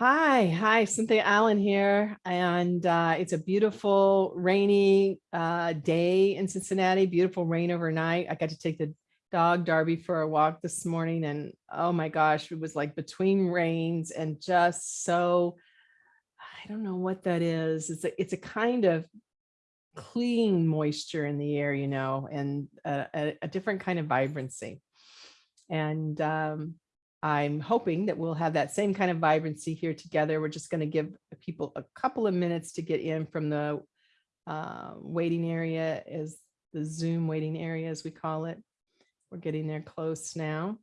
Hi, hi, Cynthia Allen here, and uh, it's a beautiful rainy uh, day in Cincinnati, beautiful rain overnight. I got to take the dog Darby for a walk this morning and oh my gosh, it was like between rains and just so, I don't know what that is. It's a, it's a kind of clean moisture in the air, you know, and a, a, a different kind of vibrancy. And um, I'm hoping that we'll have that same kind of vibrancy here together. We're just going to give people a couple of minutes to get in from the uh, waiting area as the Zoom waiting area, as we call it. We're getting there close now.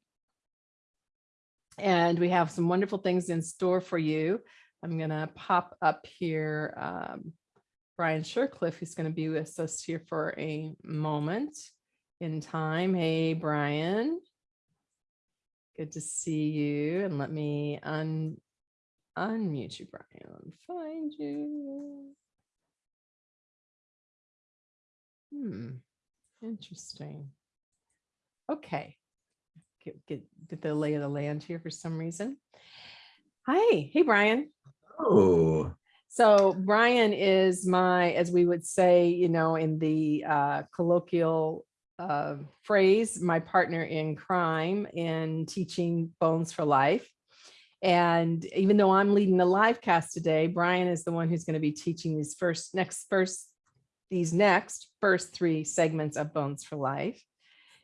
And we have some wonderful things in store for you. I'm going to pop up here um, Brian Shercliffe, who's going to be with us here for a moment in time. Hey, Brian. Good to see you. And let me un unmute you, Brian. Find you. Hmm. Interesting. Okay. Get, get, get the lay of the land here for some reason. Hi. Hey, Brian. Oh. So Brian is my, as we would say, you know, in the uh, colloquial uh, phrase, my partner in crime in teaching Bones for Life. And even though I'm leading the live cast today, Brian is the one who's going to be teaching these first next first these next first three segments of Bones for Life.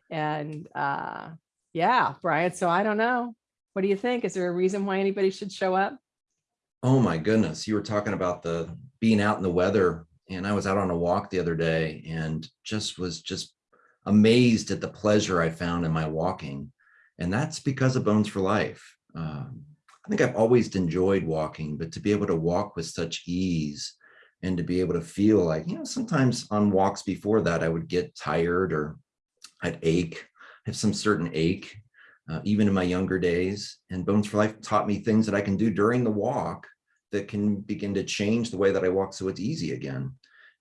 And uh, yeah, Brian, so I don't know. What do you think? Is there a reason why anybody should show up? Oh my goodness. You were talking about the being out in the weather and I was out on a walk the other day and just was just amazed at the pleasure I found in my walking. And that's because of Bones for Life. Um, I think I've always enjoyed walking, but to be able to walk with such ease and to be able to feel like, you know, sometimes on walks before that, I would get tired or I'd ache, have some certain ache, uh, even in my younger days. And Bones for Life taught me things that I can do during the walk that can begin to change the way that I walk so it's easy again.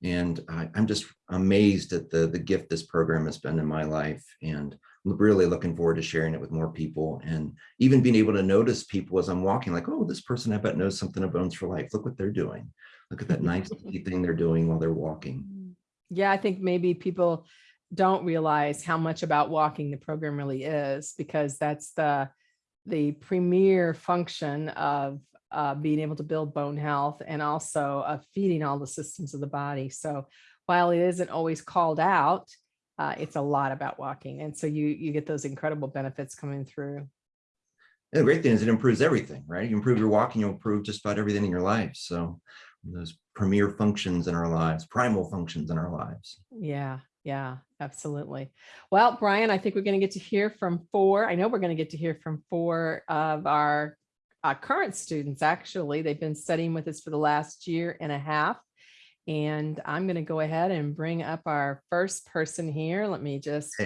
And I, am just amazed at the, the gift this program has been in my life. And I'm really looking forward to sharing it with more people and even being able to notice people as I'm walking like, oh, this person I bet knows something of Bones for Life. Look what they're doing. Look at that nice thing they're doing while they're walking. Mm-hmm. Yeah, I think maybe people don't realize how much about walking the program really is because that's the the premier function of uh, being able to build bone health and also uh, feeding all the systems of the body. So while it isn't always called out, uh, it's a lot about walking. And so you, you get those incredible benefits coming through. And the great thing is it improves everything, right? You improve your walking, you'll improve just about everything in your life. So those premier functions in our lives, primal functions in our lives. Yeah, yeah, absolutely. Well, Brian, I think we're going to get to hear from four. I know we're going to get to hear from four of our uh, current students, actually. They've been studying with us for the last year and a half. And I'm going to go ahead and bring up our first person here. Let me just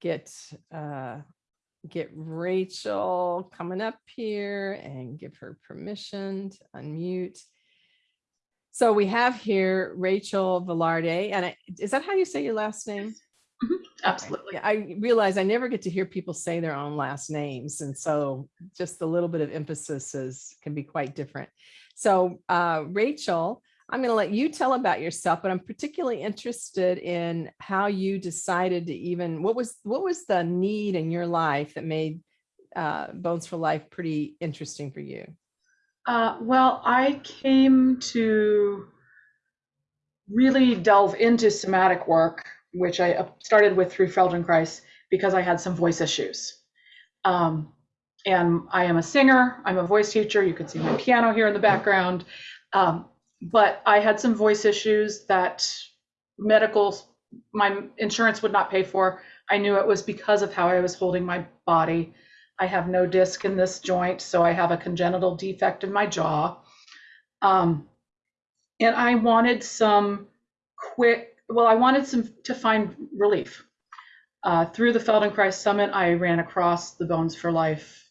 get uh, get Rachel coming up here and give her permission to unmute. So we have here Rachel Velarde, and I, is that how you say your last name? Mm-hmm. Absolutely. Yeah, I realize I never get to hear people say their own last names. And so just a little bit of emphasis is, can be quite different. So uh, Rachel, I'm going to let you tell about yourself, but I'm particularly interested in how you decided to even, what was, what was the need in your life that made uh, Bones for Life pretty interesting for you? Uh, well, I came to really delve into somatic work which I started with through Feldenkrais because I had some voice issues. Um, and I am a singer, I'm a voice teacher. You can see my piano here in the background. Um, but I had some voice issues that medical, my insurance would not pay for. I knew it was because of how I was holding my body. I have no disc in this joint, so I have a congenital defect in my jaw. Um, and I wanted some quick well, I wanted some to find relief. Uh, through the Feldenkrais Summit, I ran across the Bones for Life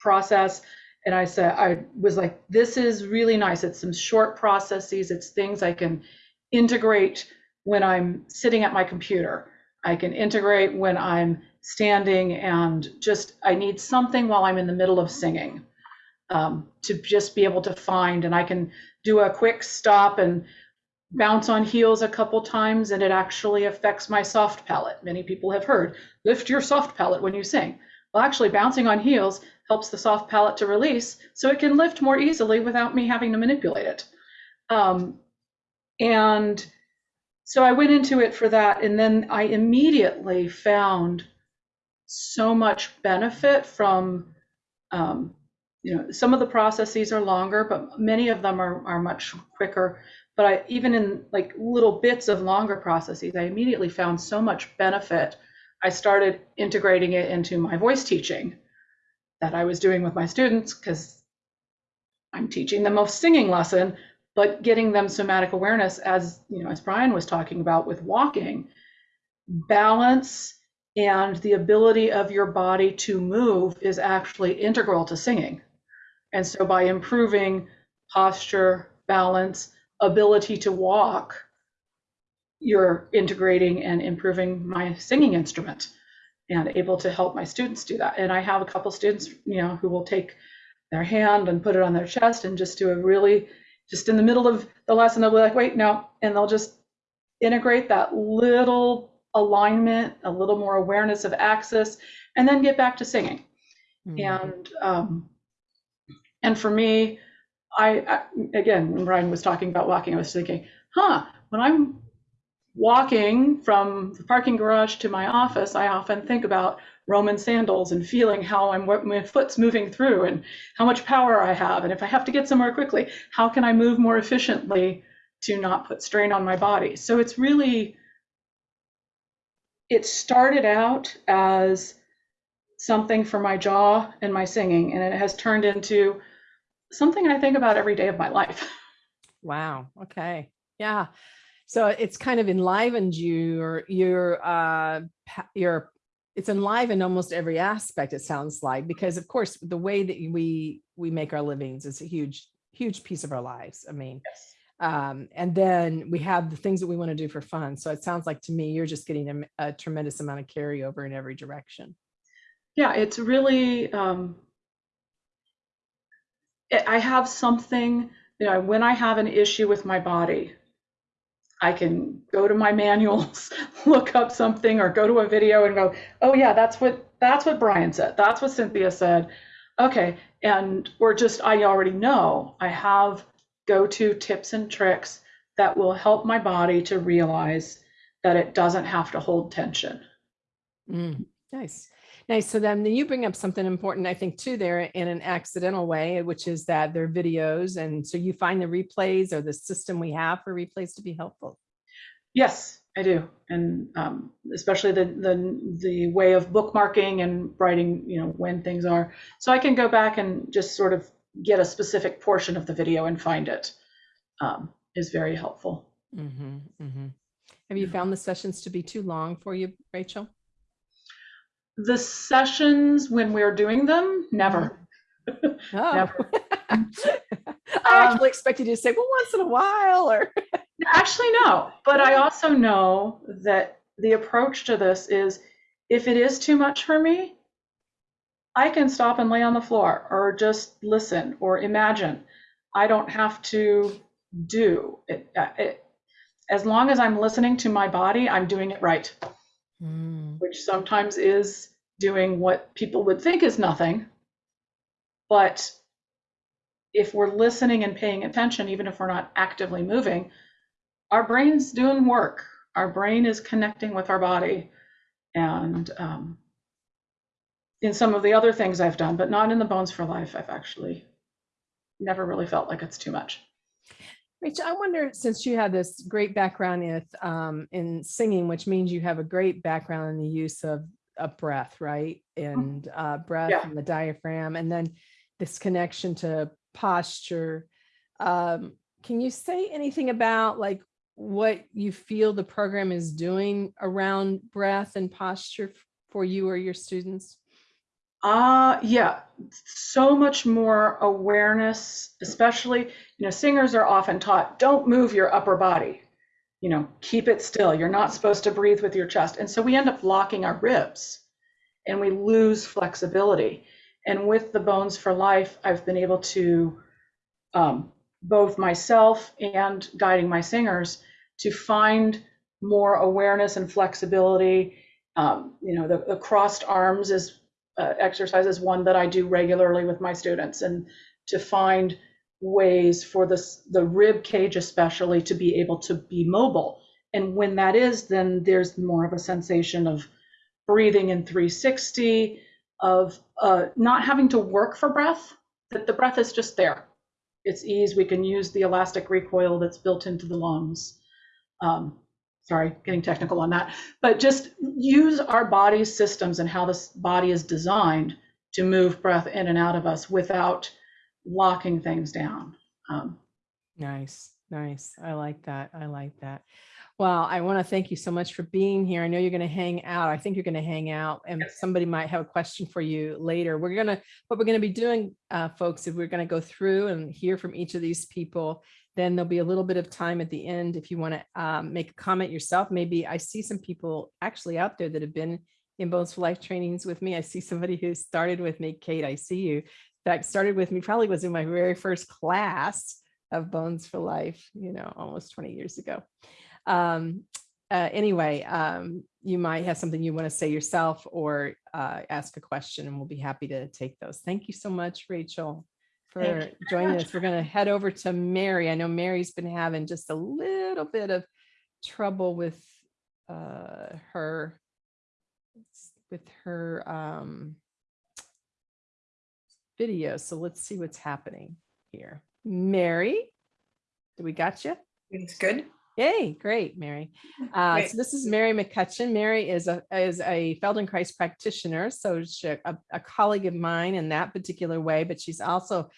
process, and I said, I was like, this is really nice. It's some short processes. It's things I can integrate when I'm sitting at my computer. I can integrate when I'm standing and just I need something while I'm in the middle of singing. um, to just be able to find. And I can do a quick stop and bounce on heels a couple times, and it actually affects my soft palate. Many people have heard lift your soft palate when you sing. Well, actually, bouncing on heels helps the soft palate to release so it can lift more easily without me having to manipulate it. Um, and so I went into it for that. And then I immediately found so much benefit from, um, you know, some of the processes are longer, but many of them are, are much quicker. But I, even in like little bits of longer processes, I immediately found so much benefit. I started integrating it into my voice teaching that I was doing with my students because I'm teaching them a singing lesson, but getting them somatic awareness as you know, as Brian was talking about with walking, balance and the ability of your body to move is actually integral to singing. And so by improving posture, balance, ability to walk, you're integrating and improving my singing instrument and able to help my students do that. And I have a couple students, you know, who will take their hand and put it on their chest and just do a really, just in the middle of the lesson, they'll be like, wait, no, and they'll just integrate that little alignment, a little more awareness of axis, and then get back to singing. Mm. And um, and for me, I, I again, when Brian was talking about walking, I was thinking, huh, when I'm walking from the parking garage to my office, I often think about Roman sandals and feeling how I'm my foot's moving through and how much power I have. And if I have to get somewhere quickly, how can I move more efficiently to not put strain on my body? So it's really, it started out as something for my jaw and my singing, and it has turned into something I think about every day of my life. Wow. Okay. Yeah. So it's kind of enlivened your your uh your it's enlivened almost every aspect it sounds like because of course the way that we we make our livings is a huge huge piece of our lives. I mean, Yes. um, and then we have the things that we want to do for fun. So it sounds like to me you're just getting a, a tremendous amount of carryover in every direction. Yeah, it's really, um, I have something, you know, when I have an issue with my body, I can go to my manuals, look up something, or go to a video and go, oh yeah, that's what that's what Brian said. That's what Cynthia said. Okay, and or just I already know I have go-to tips and tricks that will help my body to realize that it doesn't have to hold tension. Mm, nice. Nice. So then you bring up something important, I think, too, there in an accidental way, which is that they're videos. And so you find the replays or the system we have for replays to be helpful. Yes, I do, and um, especially the the the way of bookmarking and writing, you know, when things are. So I can go back and just sort of get a specific portion of the video and find it um, is very helpful. Mhm, mhm. Have you found the sessions to be too long for you, Rachel? The sessions when we're doing them, never. Oh. Never. I Um, actually expected you to say, well, once in a while or. Actually, no. But I also know that the approach to this is if it is too much for me, I can stop and lay on the floor or just listen or imagine. I don't have to do it. uh, it as long as I'm listening to my body, I'm doing it right, Mm, which sometimes is doing what people would think is nothing. But if we're listening and paying attention, even if we're not actively moving, our brain's doing work. Our brain is connecting with our body. And um, in some of the other things I've done, but not in the Bones for Life, I've actually never really felt like it's too much. Rachel, I wonder, since you have this great background in, um, in singing, which means you have a great background in the use of, of breath, right? And uh, breath Yeah. and the diaphragm, and then this connection to posture. Um, can you say anything about like what you feel the program is doing around breath and posture for you or your students? Uh, yeah, so much more awareness, especially, you know, singers are often taught don't move your upper body, you know, keep it still. You're not supposed to breathe with your chest. And so we end up locking our ribs and we lose flexibility. And with the Bones for Life, I've been able to, um, both myself and guiding my singers, to find more awareness and flexibility. Um, you know, the, the crossed arms is uh, exercise is one that I do regularly with my students, and to find ways for this the rib cage especially to be able to be mobile. And when that is, then there's more of a sensation of breathing in 360, of uh, not having to work for breath, that the breath is just there. It's ease. We can use the elastic recoil that's built into the lungs. Um, sorry, getting technical on that, but just use our body's systems and how this body is designed to move breath in and out of us without locking things down. Um, Nice, nice. I like that. I like that. Well, I want to thank you so much for being here. I know you're going to hang out. I think you're going to hang out and somebody might have a question for you later. We're going to, what we're going to be doing, uh, folks, is we're going to go through and hear from each of these people. Then there'll be a little bit of time at the end if you want to um, make a comment yourself. Maybe I see some people actually out there that have been in Bones for Life trainings with me. I see somebody who started with me, Kate, I see you. That started with me, probably was in my very first class of Bones for Life, you know, almost 20 years ago. Um, uh, anyway, um, you might have something you want to say yourself or uh, ask a question and we'll be happy to take those. Thank you so much, Rachel, for Thank you very joining much. us. We're going to head over to Mary. I know Mary's been having just a little bit of trouble with uh, her with her um, video. So let's see what's happening here. Mary, do we got you? It's good. Yay, great, Mary. Uh, Great. so this is Mary McCutcheon. Mary is a is a Feldenkrais practitioner, so she's a, a colleague of mine in that particular way, but she's also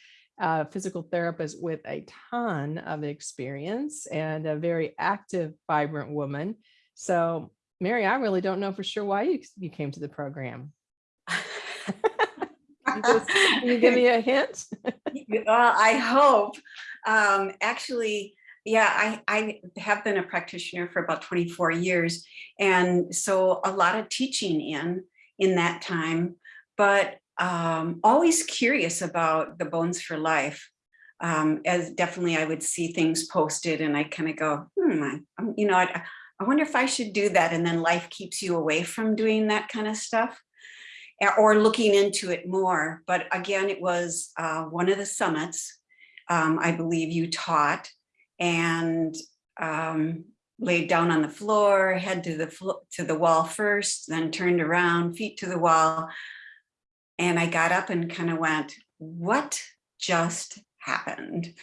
a physical therapist with a ton of experience and a very active, vibrant woman. So, Mary, I really don't know for sure why you you came to the program. You you give me a hint? well, I hope. Um, actually, yeah, I, I have been a practitioner for about 24 years. And so a lot of teaching in, in that time, but um, always curious about the Bones for Life. Um, as definitely I would see things posted and I kind of go, hmm, I, you know, I, I wonder if I should do that. And then life keeps you away from doing that kind of stuff or looking into it more. But again, it was uh, one of the summits um, I believe you taught and um, laid down on the floor, head to the to the wall first, then turned around, feet to the wall. And I got up and kind of went, what just happened?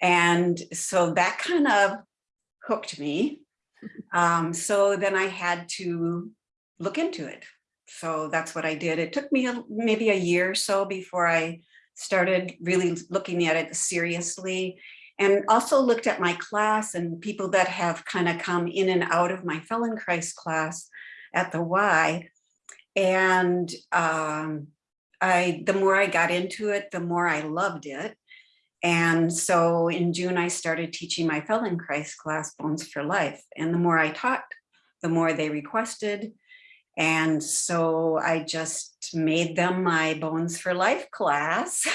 And so that kind of hooked me. Um, so then I had to look into it. So that's what I did. It took me a, maybe a year or so before I started really looking at it seriously and also looked at my class and people that have kind of come in and out of my Feldenkrais class at the Y. And um, I, the more I got into it, the more I loved it. And so in June, I started teaching my Feldenkrais class, Bones for Life. And the more I taught, the more they requested. And so I just made them my Bones for Life class.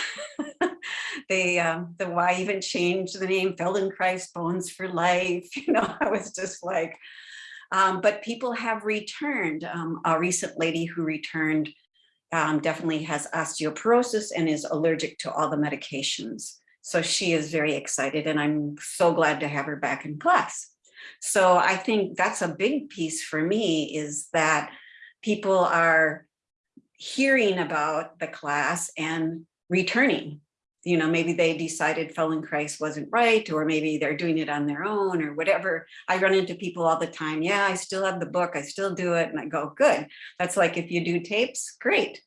they, um, the Y even changed the name Feldenkrais Bones for Life. You know, I was just like, um, but people have returned. Um, a recent lady who returned um, definitely has osteoporosis and is allergic to all the medications. So she is very excited and I'm so glad to have her back in class. So I think that's a big piece for me is that people are hearing about the class and returning. You know, maybe they decided Feldenkrais wasn't right, or maybe they're doing it on their own or whatever. I run into people all the time. Yeah, I still have the book. I still do it. And I go, good. That's like if you do tapes, great.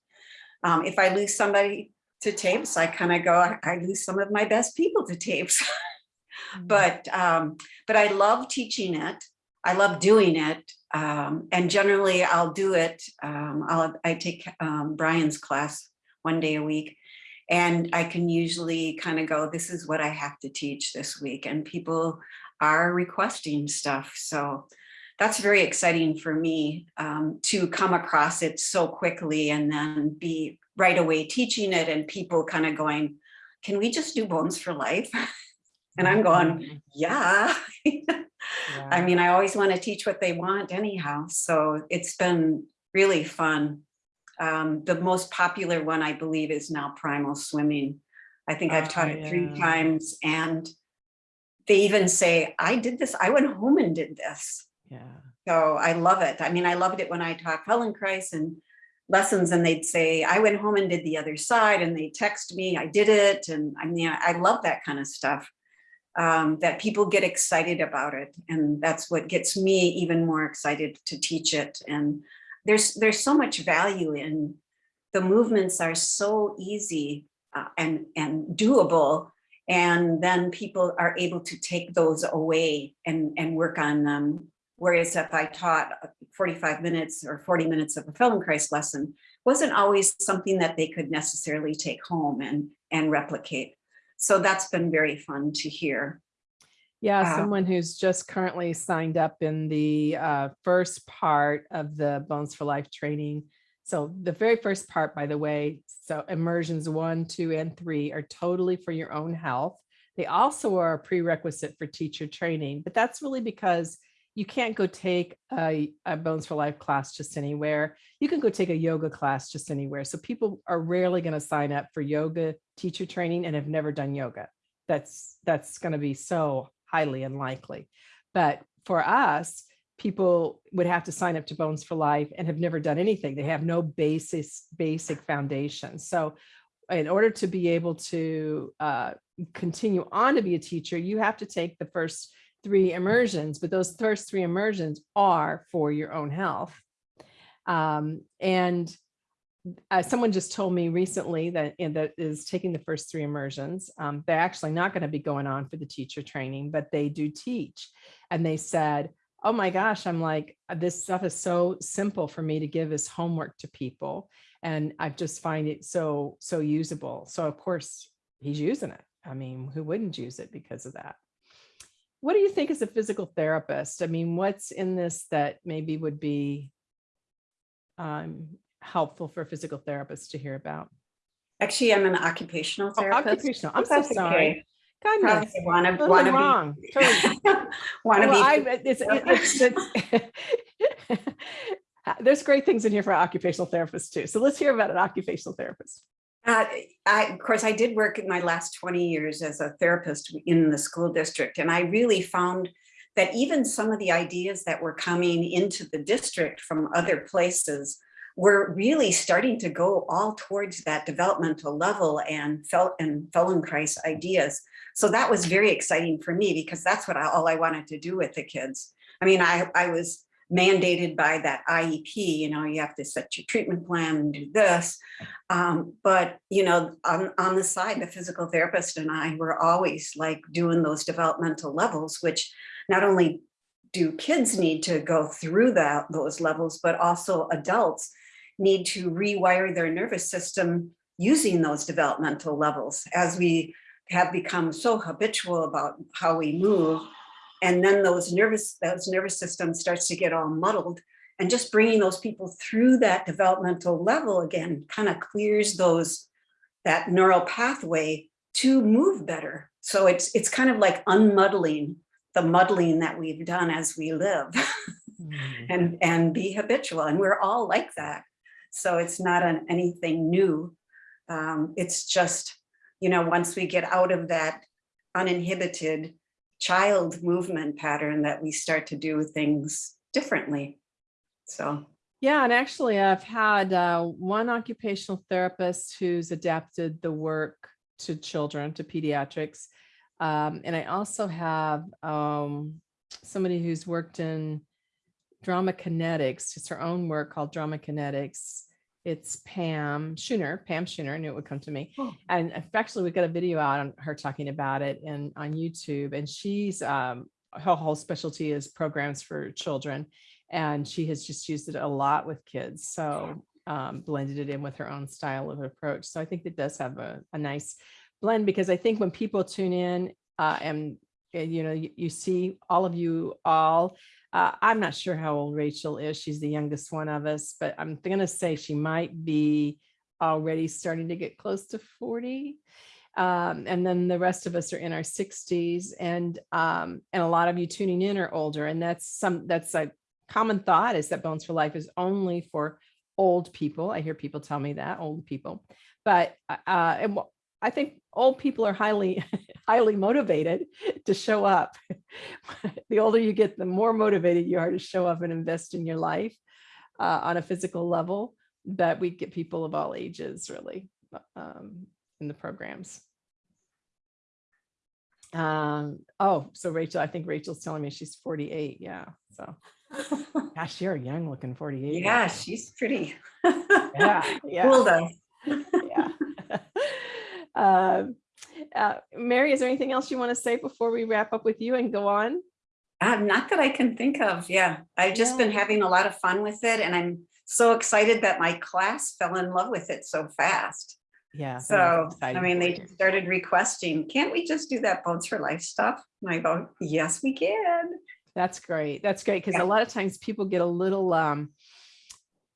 Um, if I lose somebody to tapes, I kind of go, I, I lose some of my best people to tapes. but um, but I love teaching it. I love doing it. Um, and generally I'll do it. Um, I'll, I take um, Brian's class one day a week and I can usually kind of go, this is what I have to teach this week. And people are requesting stuff. So that's very exciting for me um, to come across it so quickly and then be right away teaching it and people kind of going, can we just do bones for life? And I'm going, yeah. I mean, I always want to teach what they want anyhow. So it's been really fun. Um, the most popular one, I believe, is now primal swimming. I think I've Oh, taught it three times and they even say, I did this, I went home and did this. Yeah. So I love it. I mean, I loved it when I taught Feldenkrais and lessons and they'd say, I went home and did the other side and they text me, I did it. And I mean, I love that kind of stuff. Um, that people get excited about it. And that's what gets me even more excited to teach it. And there's there's so much value in the movements are so easy uh, and and doable. And then people are able to take those away and, and work on them Whereas if I taught 45 minutes or 40 minutes of a Feldenkrais lesson, wasn't always something that they could necessarily take home and, and replicate. So that's been very fun to hear. Yeah, Uh, someone who's just currently signed up in the uh, first part of the Bones for Life training. So the very first part, by the way, so immersions one, two, and three are totally for your own health. They also are a prerequisite for teacher training, but that's really because you can't go take a, a Bones for Life class just anywhere. You can go take a yoga class just anywhere. So people are rarely going to sign up for yoga teacher training and have never done yoga that's that's going to be so highly unlikely but for us people would have to sign up to bones for life and have never done anything they have no basis basic foundation so in order to be able to uh, continue on to be a teacher you have to take the first three immersions but those first three immersions are for your own health um, and uh, someone just told me recently that that is taking the first three immersions. Um, they're actually not going to be going on for the teacher training, but they do teach. And they said, "Oh my gosh, I'm like uh, this stuff is so simple for me to give as homework to people, and I just find it so so usable." So of course he's using it. I mean, who wouldn't use it because of that? What do you think as a physical therapist? I mean, what's in this that maybe would be um, helpful for physical therapists to hear about. Actually, I'm an occupational Oh, therapist. occupational. I'm so sorry. okay. Goodness. Probably wanna, Totally wanna wrong. Totally. wanna Well, I, be. it's, it's, it's, there's great things in here for occupational therapists too. So let's hear about an occupational therapist. Uh, I, of course, I did work in my last 20 years as a therapist in the school district, and I really found that even some of the ideas that were coming into the district from other places were really starting to go all towards that developmental level and felt and Feldenkrais ideas. So that was very exciting for me because that's what I, all I wanted to do with the kids. I mean, I, I was mandated by that IEP, you know, you have to set your treatment plan and do this. Um, but, you know, on, on the side, the physical therapist and I were always like doing those developmental levels, which not only do kids need to go through that those levels, but also adults need to rewire their nervous system using those developmental levels as we have become so habitual about how we move and then those nervous those nervous system starts to get all muddled. And just bringing those people through that developmental level again kind of clears those that neural pathway to move better. So it's it's kind of like unmuddling the muddling that we've done as we live and and be habitual. And we're all like that. So it's not an anything new. Um, it's just you know once we get out of that uninhibited child movement pattern that we start to do things differently so Yeah, and actually I've had uh, one occupational therapist who's adapted the work to children, to pediatrics. Um, and I also have um, somebody who's worked in drama kinetics, just her own work called drama kinetics. It's Pam Schooner, Pam Schooner, knew it would come to me. Oh. And actually we've got a video out on her talking about it and on YouTube. And she's um, her whole specialty is programs for children and she has just used it a lot with kids. So um, blended it in with her own style of approach. So I think it does have a, a nice blend because I think when people tune in uh, and, and, you know, you, you see all of you all Uh, I'm not sure how old Rachel is. She's the youngest one of us, but I'm gonna say she might be already starting to get close to 40. Um, and then the rest of us are in our 60s and um, and a lot of you tuning in are older. And that's some that's a common thought is that Bones for Life is only for old people. I hear people tell me that, old people. But uh, and I think old people are highly, highly motivated to show up. the older you get, the more motivated you are to show up and invest in your life uh, on a physical level. But we get people of all ages really um, in the programs. Um, oh, so Rachel, I think Rachel's telling me she's 48. Yeah. So gosh, you're a young looking 48. Yeah, she's pretty. Yeah. Yeah. Fooled us. Yeah. Um, uh, Mary, is there anything else you want to say before we wrap up with you and go on? Uh, not that I can think of. Yeah, I've just been having a lot of fun with it and I'm so excited that my class fell in love with it so fast. Yeah. So, I mean, they just started requesting, can't we just do that Bones for Life stuff? And I go, yes, we can. That's great. That's great because Yeah. a lot of times people get a little um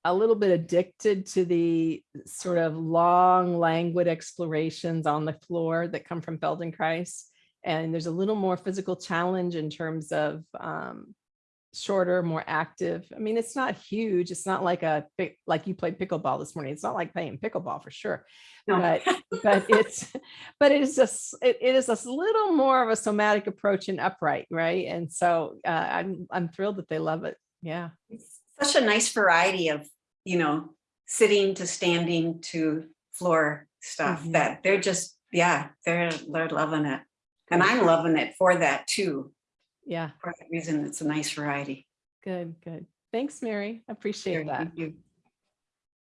a little bit addicted to the sort of long languid explorations on the floor that come from Feldenkrais. And there's a little more physical challenge in terms of um shorter, more active. I mean, it's not huge. It's not like a big like you played pickleball this morning. It's not like playing pickleball for sure. No. But but it's but it is just it, it is a little more of a somatic approach and upright right and so uh, i'm i'm thrilled that they love it yeah It's Such a nice variety of, you know, sitting to standing to floor stuff Mhm. that they're just, yeah, they're, they're loving it. And I'm loving it for that too. yeah For that reason, it's a nice variety. good good thanks mary I appreciate that Thank you.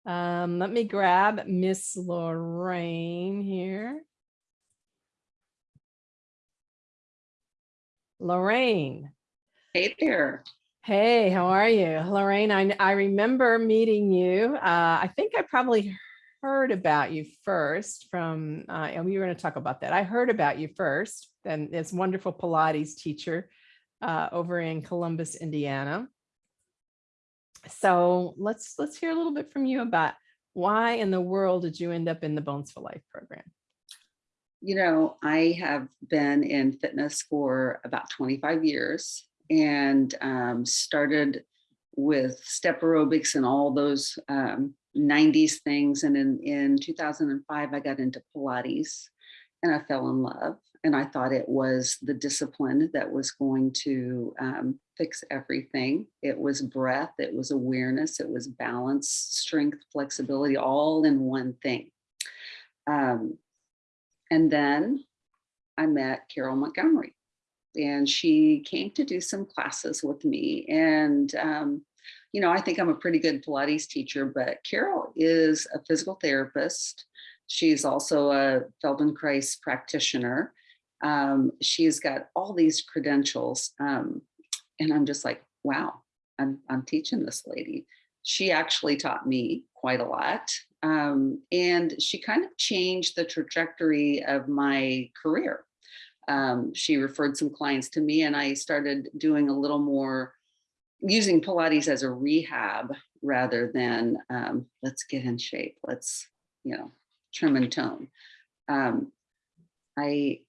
um let me grab miss lorraine here lorraine Hey there. Hey, how are you? Lorraine, I, I remember meeting you. Uh, I think I probably heard about you first from, uh, and we were going to talk about that. I heard about you first, and this wonderful Pilates teacher uh, over in Columbus, Indiana. So let's let's hear a little bit from you about why in the world did you end up in the Bones for Life program? You know, I have been in fitness for about 25 years and um, started with step aerobics and all those um, 90s things. And in, in 2005, I got into Pilates and I fell in love. And I thought it was the discipline that was going to um, fix everything. It was breath, it was awareness, it was balance, strength, flexibility, all in one thing. Um, and then I met Carol Montgomery and she came to do some classes with me. And, um, you know, I think I'm a pretty good Pilates teacher, but Carol is a physical therapist. She's also a Feldenkrais practitioner. Um, she's got all these credentials. Um, and I'm just like, wow, I'm, I'm teaching this lady. She actually taught me quite a lot. Um, and she kind of changed the trajectory of my career um, she referred some clients to me and I started doing a little more using Pilates as a rehab rather than um, let's get in shape. Let's, you know, trim and tone. Um, I,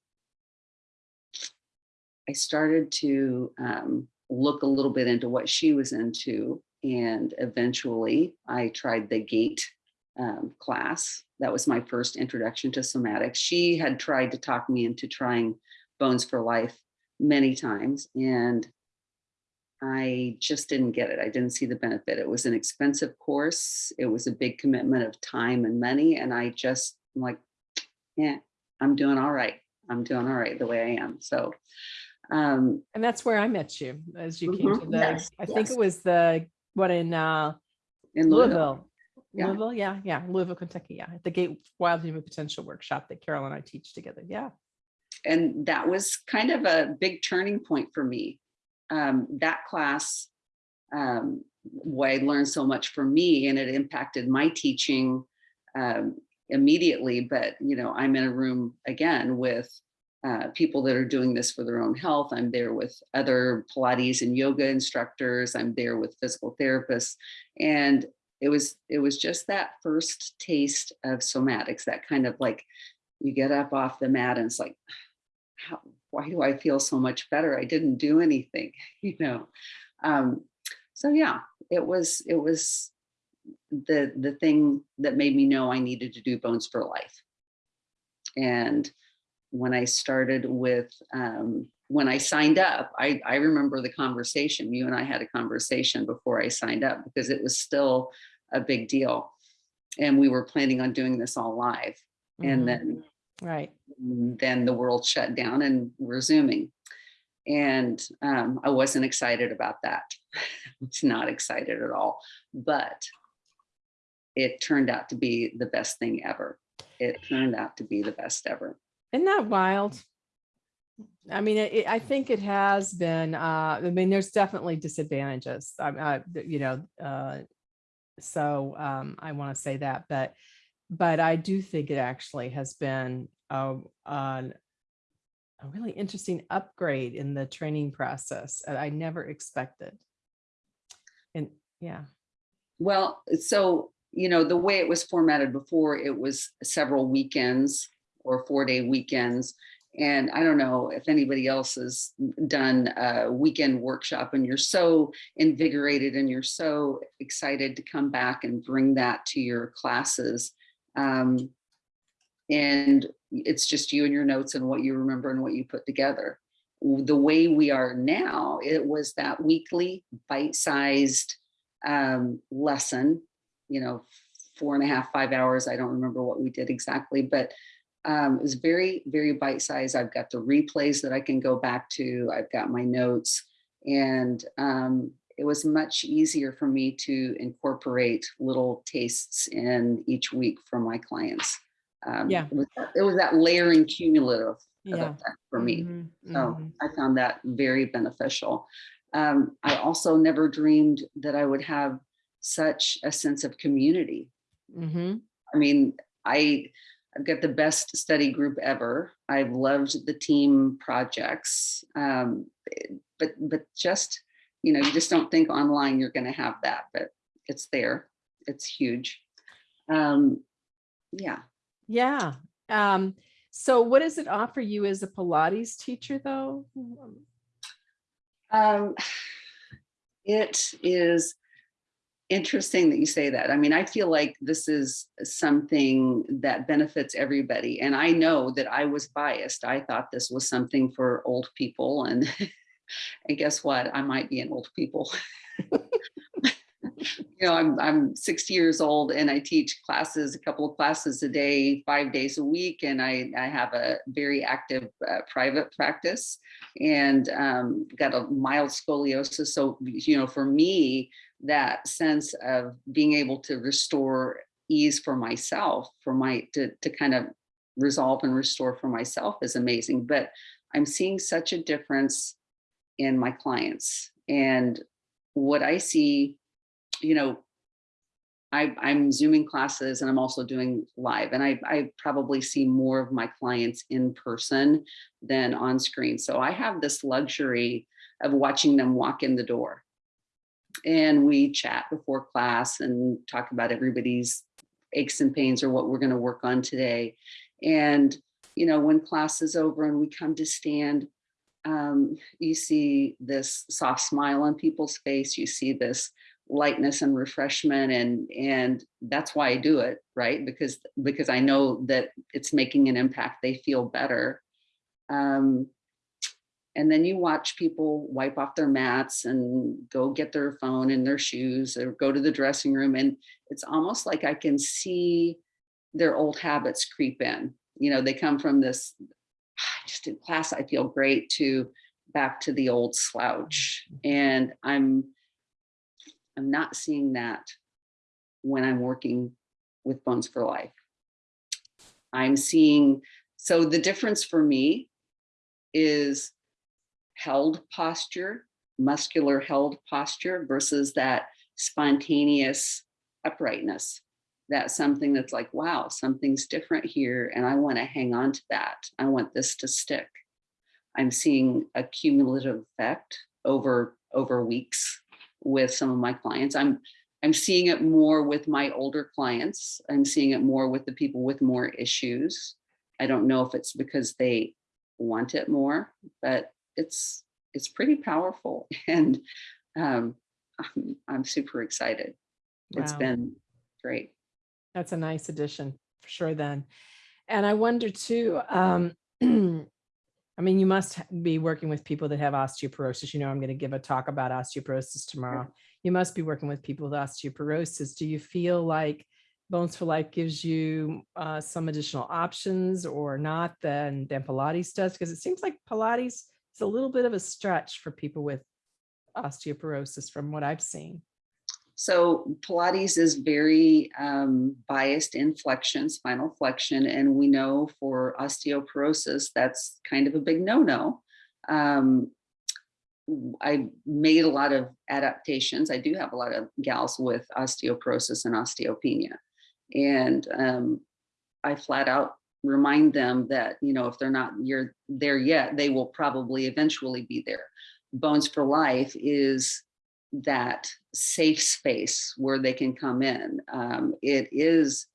I started to um, look a little bit into what she was into and eventually I tried the gate um, class. That was my first introduction to somatics. She had tried to talk me into trying Bones for Life many times and I just didn't get it. I didn't see the benefit. It was an expensive course. It was a big commitment of time and money. And I just I'm like, yeah, I'm doing all right. I'm doing all right the way I am. So um, And that's where I met you as you came to Mhm. the, Yes, I think it was the, what in uh, in Louisville, Louisville. Yeah. Louisville, yeah, yeah, Louisville, Kentucky, yeah, at the Gait Wild Human Potential Workshop that Carol and I teach together, yeah. and that was kind of a big turning point for me. Um, that class, um, why I learned so much for me and it impacted my teaching um, immediately. But, you know, I'm in a room again with uh, people that are doing this for their own health. I'm there with other Pilates and yoga instructors. I'm there with physical therapists. And it was, it was just that first taste of somatics, that kind of like, you get up off the mat and it's like, how, why do I feel so much better? I didn't do anything, you know? Um, so yeah, it was, it was the, the thing that made me know I needed to do Bones for Life. And when I started with, um, when I signed up, I, I remember the conversation, you and I had a conversation before I signed up because it was still a big deal. And we were planning on doing this all live. Mhm. And then Right. then the world shut down and we're zooming. And um, I wasn't excited about that. it's not excited at all, but it turned out to be the best thing ever. It turned out to be the best ever. Isn't that wild? I mean, it, it- I think it has been, uh, I mean, there's definitely disadvantages, uh, th- you know, uh, so, um, I want to say that, but, but I do think it actually has been, a, an- a really interesting upgrade in the training process. that I never expected. And, yeah, Well, so, you know, the way it was formatted before, it was several weekends or four day weekends. And I don't know if anybody else has done a weekend workshop and you're so invigorated and you're so excited to come back and bring that to your classes. Um, and it's just you and your notes and what you remember and what you put together. The way we are now, it was that weekly bite-sized um, lesson, you know, four and a half, five hours. I don't remember what we did exactly, but um, it was very, very bite-sized. I've got the replays that I can go back to. I've got my notes and um, it was much easier for me to incorporate little tastes in each week for my clients. Um, Yeah. It was, that- it was that layering cumulative yeah. for me. Mhm, So mhm. I found that very beneficial. Um, I also never dreamed that I would have such a sense of community. Mhm. I mean, I, I've got the best study group ever. I've loved the team projects. Um, but, but just, you know, you just don't think online you're gonna have that, but it's there. It's huge. Um, yeah. Yeah. Um, so what does it offer you as a Pilates teacher though? Um, it is interesting that you say that. I mean, I feel like this is something that benefits everybody. And I know that I was biased. I thought this was something for old people. And, and guess what? I might be an old people. you know, I'm, I'm 60 years old and I teach classes, a couple of classes a day, five days a week. And I, I have a very active uh, private practice and um, got a mild scoliosis. So, you know, for me, that sense of being able to restore ease for myself, for my, to, to kind of resolve and restore for myself is amazing. But I'm seeing such a difference in my clients. And what I see, you know, I, I'm zooming classes and I'm also doing live and I, I probably see more of my clients in person than on screen. So I have this luxury of watching them walk in the door and we chat before class and talk about everybody's aches and pains or what we're going to work on today. And, you know, when class is over and we come to stand, um, you see this soft smile on people's face. You see this lightness and refreshment and and that's why I do it right because because I know that it's making an impact they feel better um and then you watch people wipe off their mats and go get their phone and their shoes or go to the dressing room and it's almost like I can see their old habits creep in. You know they come from this I just did class I feel great to back to the old slouch. Mm-hmm. And I'm I'm not seeing that when I'm working with Bones for Life. I'm seeing, so the difference for me is held posture, muscular held posture versus that spontaneous uprightness. that's something that's like, wow, something's different here. And I want to hang on to that. I want this to stick. I'm seeing a cumulative effect over over weeks with some of my clients. I'm I'm seeing it more with my older clients. I'm seeing it more with the people with more issues. I don't know if it's because they want it more, but it's it's pretty powerful and um, I'm, I'm super excited. It's been great. That's a nice addition for sure then. And I wonder too, um, I mean, you must be working with people that have osteoporosis. You know, I'm going to give a talk about osteoporosis tomorrow. You must be working with people with osteoporosis. Do you feel like Bones for Life gives you uh, some additional options or not than, than Pilates does? Because it seems like Pilates is a little bit of a stretch for people with osteoporosis from what I've seen. So Pilates is very um, biased in flexion, spinal flexion, and we know for osteoporosis, that's kind of a big no-no. Um, I made a lot of adaptations. I do have a lot of gals with osteoporosis and osteopenia. And um, I flat out remind them that, you know, if they're not you're there yet, they will probably eventually be there. Bones for Life is that safe space where they can come in. Um, it is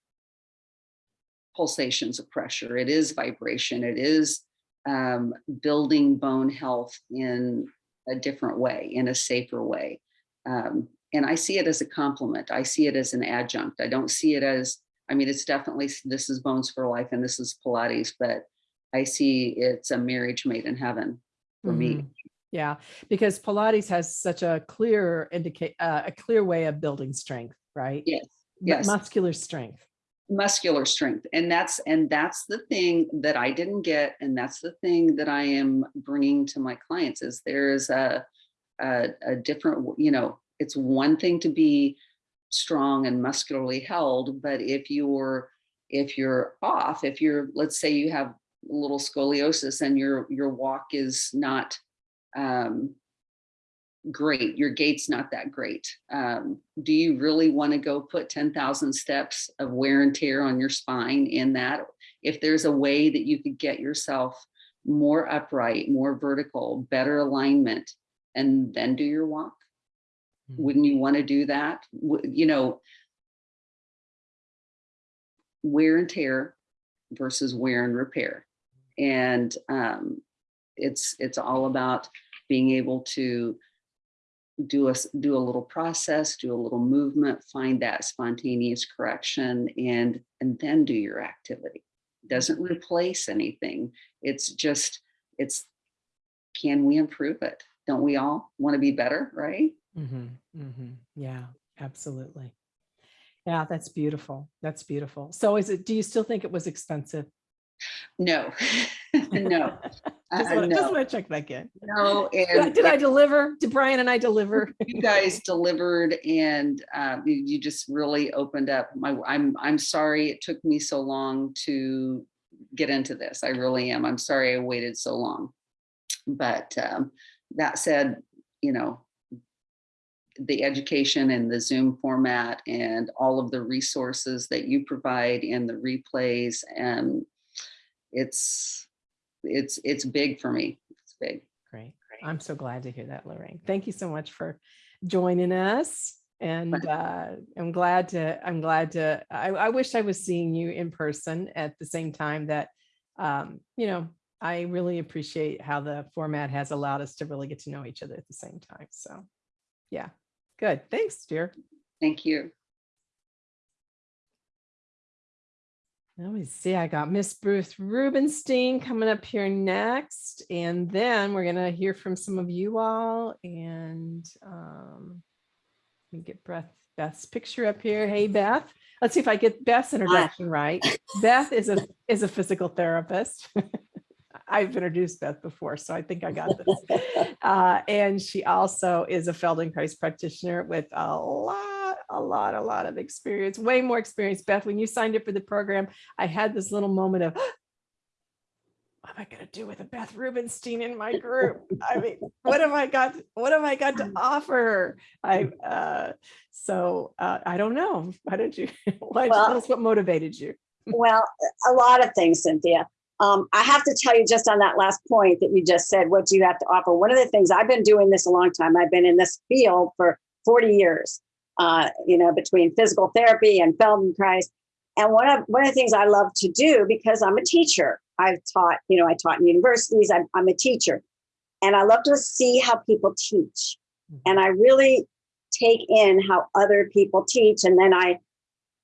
pulsations of pressure, it is vibration, it is um, building bone health in a different way, in a safer way. Um, and I see it as a complement. I see it as an adjunct. I don't see it as, I mean, it's definitely, this is Bones for Life and this is Pilates, but I see it's a marriage made in heaven for me. Mhm. Yeah, because Pilates has such a clear indicate, uh, a clear way of building strength, right? Yes, yes. Muscular strength. muscular strength and that's and that's the thing that i didn't get and that's the thing that i am bringing to my clients is there's a a, a different you know it's one thing to be strong and muscularly held but if you're if you're off if you're let's say you have a little scoliosis and your your walk is not um great your gait's not that great um, do you really want to go put 10,000 steps of wear and tear on your spine in that? If there's a way that you could get yourself more upright more vertical better alignment and then do your walk Mhm. wouldn't you want to do that? You know wear and tear versus wear and repair. And um, it's it's all about being able to do a do a little process do a little movement find that spontaneous correction and and then do your activity. Doesn't replace anything. It's just it's can we improve it? Don't we all want to be better right Mhm, mhm. Yeah, absolutely. Yeah, that's beautiful. That's beautiful. So is it, do you still think it was expensive? no no uh, Just want to check back in. no Did I- and Did I deliver? Did Brian and I deliver? you guys delivered and um, you, you just really opened up my i'm i'm sorry it took me so long to get into this i really am i'm sorry i waited so long but um, that said you know the education and the zoom format and all of the resources that you provide and the replays and it's it's it's big for me it's big Great. Great. I'm so glad to hear that, Lorraine. Thank you so much for joining us. And uh, I'm glad to, I'm glad to, I, I wish I was seeing you in person at the same time that, um, you know, I really appreciate how the format has allowed us to really get to know each other at the same time. So, yeah, good. Thanks, dear. thank you Let me see, I got Miss Bruce Rubenstein coming up here next, and then we're gonna hear from some of you all and um, let me get Beth, Beth's picture up here. Hey, Beth. Let's see if I get Beth's introduction right. Beth is a is a physical therapist. I've introduced Beth before, so I think I got this. Uh, and she also is a Feldenkrais practitioner with a lot, a lot, a lot of experience, way more experience. Beth, when you signed up for the program, I had this little moment of, what am I gonna do with a Beth Rubenstein in my group? I mean, what have I got? What have I got to offer? I uh, so uh, I don't know. Why did you? Why Well- tell us what motivated you? Well, a lot of things, Cynthia. Um, I have to tell you just on that last point that you just said, what do you have to offer? One of the things I've been doing this a long time. I've been in this field for 40 years, uh, you know, between physical therapy and Feldenkrais. And one of one of the things I love to do because I'm a teacher. I've taught, you know, I taught in universities. I'm, I'm a teacher, and I love to see how people teach. And I really take in how other people teach, and then I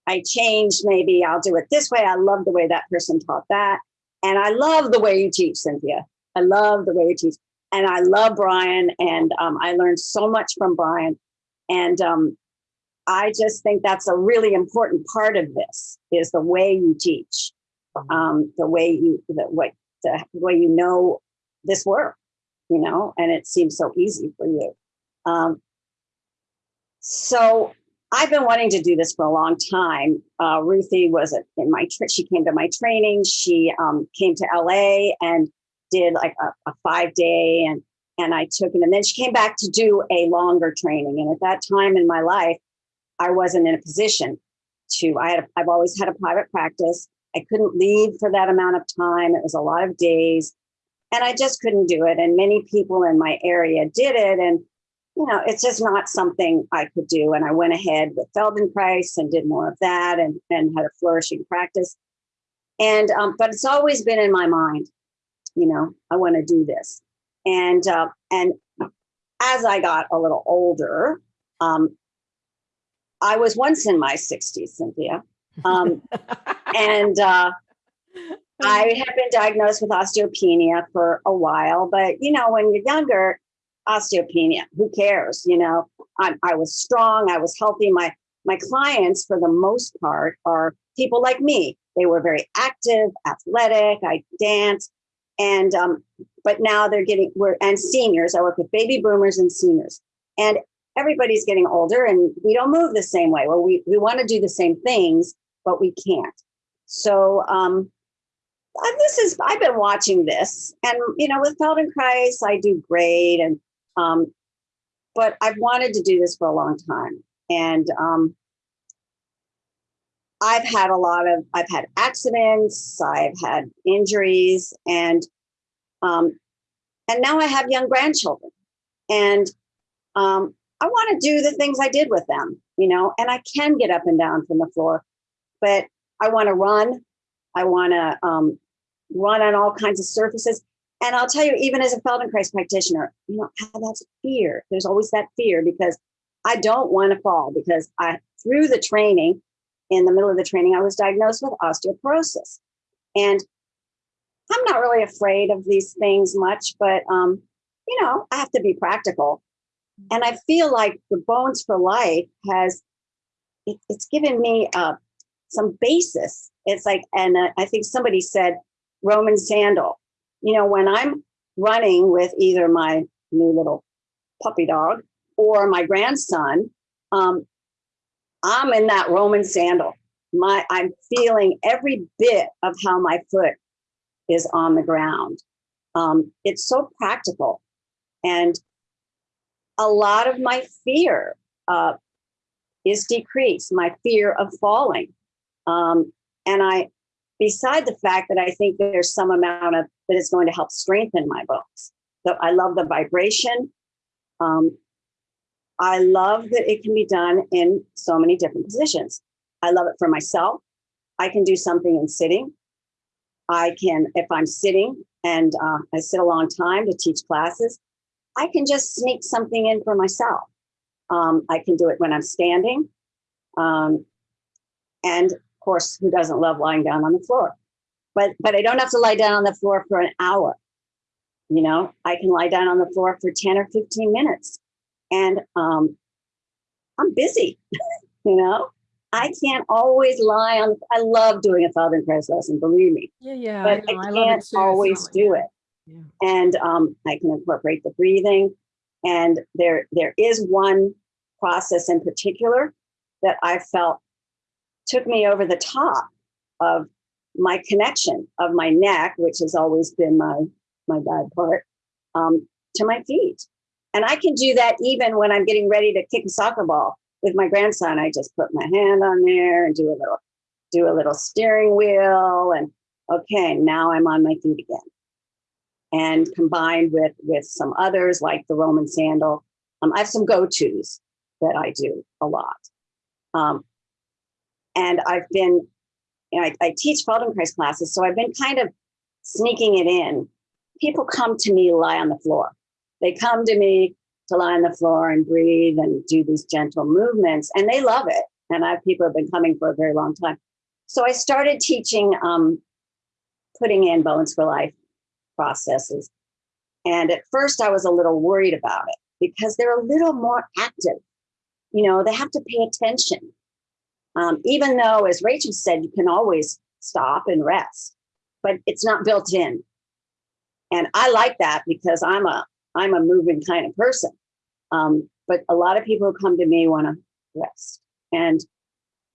I change, maybe I'll do it this way. I love the way that person taught that. And I love the way you teach, Cynthia. I love the way you teach. And I love Brian. And um, I learned so much from Brian. And um, I just think that's a really important part of this is the way you teach, um, the way you, the way, the way you know this work, you know, and it seems so easy for you. Um, so I've been wanting to do this for a long time. Uh, Ruthie was in my, she came to my training. She um, came to LA and did like a, a five day and, and I took it. And then she came back to do a longer training. And at that time in my life, I wasn't in a position to, I had, a, I've always had a private practice. I couldn't leave for that amount of time. It was a lot of days and I just couldn't do it. And many people in my area did it. And you know, it's just not something I could do. And I went ahead with Feldenkrais and did more of that and, and had a flourishing practice. And, um, but it's always been in my mind, you know, I want to do this. And, uh, and as I got a little older, um, I was once in my 60s, Cynthia. Um, and uh, I had been diagnosed with osteopenia for a while, but you know, when you're younger, osteopenia, who cares? You know, I, I was strong, I was healthy. My my clients, for the most part, are people like me. They were very active, athletic. I danced, and um, but now they're getting we're and seniors. I work with baby boomers and seniors, and everybody's getting older, and we don't move the same way. Well, we we want to do the same things, but we can't. So um, this is I've been watching this, and you know, with Feldenkrais, I do great, and um, but I've wanted to do this for a long time, and um, I've had a lot of I've had accidents, I've had injuries, and um, and now I have young grandchildren, and um, I want to do the things I did with them, you know, and I can get up and down from the floor, but I want to run. I want to um, run on all kinds of surfaces. And I'll tell you, even as a Feldenkrais practitioner, you know, that's fear. There's always that fear because I don't want to fall because I, through the training, in the middle of the training, I was diagnosed with osteoporosis. And I'm not really afraid of these things much, but, um, you know, I have to be practical. And I feel like the Bones for Life has, it, it's given me uh, some basis. It's like, and uh, I think somebody said Roman sandal. You know, when I'm running with either my new little puppy dog or my grandson, um, I'm in that Roman sandal. My, I'm feeling every bit of how my foot is on the ground. Um, it's so practical, and a lot of my fear uh, is decreased. My fear of falling, um, and I, beside the fact that I think there's some amount of that is going to help strengthen my bones. So I love the vibration. Um, I love that it can be done in so many different positions. I love it for myself. I can do something in sitting. I can, if I'm sitting and uh, I sit a long time to teach classes, I can just sneak something in for myself. Um, I can do it when I'm standing. Um, and course, who doesn't love lying down on the floor? But, but I don't have to lie down on the floor for an hour. You know, I can lie down on the floor for 10 or 15 minutes and um, I'm busy, you know. I can't always lie on. I love doing a Feldenkrais lesson, believe me, Yeah, yeah. but I, it can't always do it. Yeah. And um, I can incorporate the breathing. And there, there is one process in particular that I felt took me over the top of my connection of my neck, which has always been my my bad part, um, to my feet. And I can do that even when I'm getting ready to kick a soccer ball with my grandson. I just put my hand on there and do a little do a little steering wheel and okay, now I'm on my feet again. And combined with with some others like the Roman sandal, um, I have some go-tos that I do a lot. Um, and I've been, you know, I, I teach Feldenkrais classes, so I've been kind of sneaking it in. People come to me lie on the floor. They come to me to lie on the floor and breathe and do these gentle movements, and they love it. And I have people have been coming for a very long time. So I started teaching, um, putting in Bones for Life processes. And at first I was a little worried about it because they're a little more active. You know, they have to pay attention. Um, even though, as Rachel said, you can always stop and rest, but it's not built in. And I like that because I'm a I'm a moving kind of person. Um, but a lot of people who come to me want to rest. And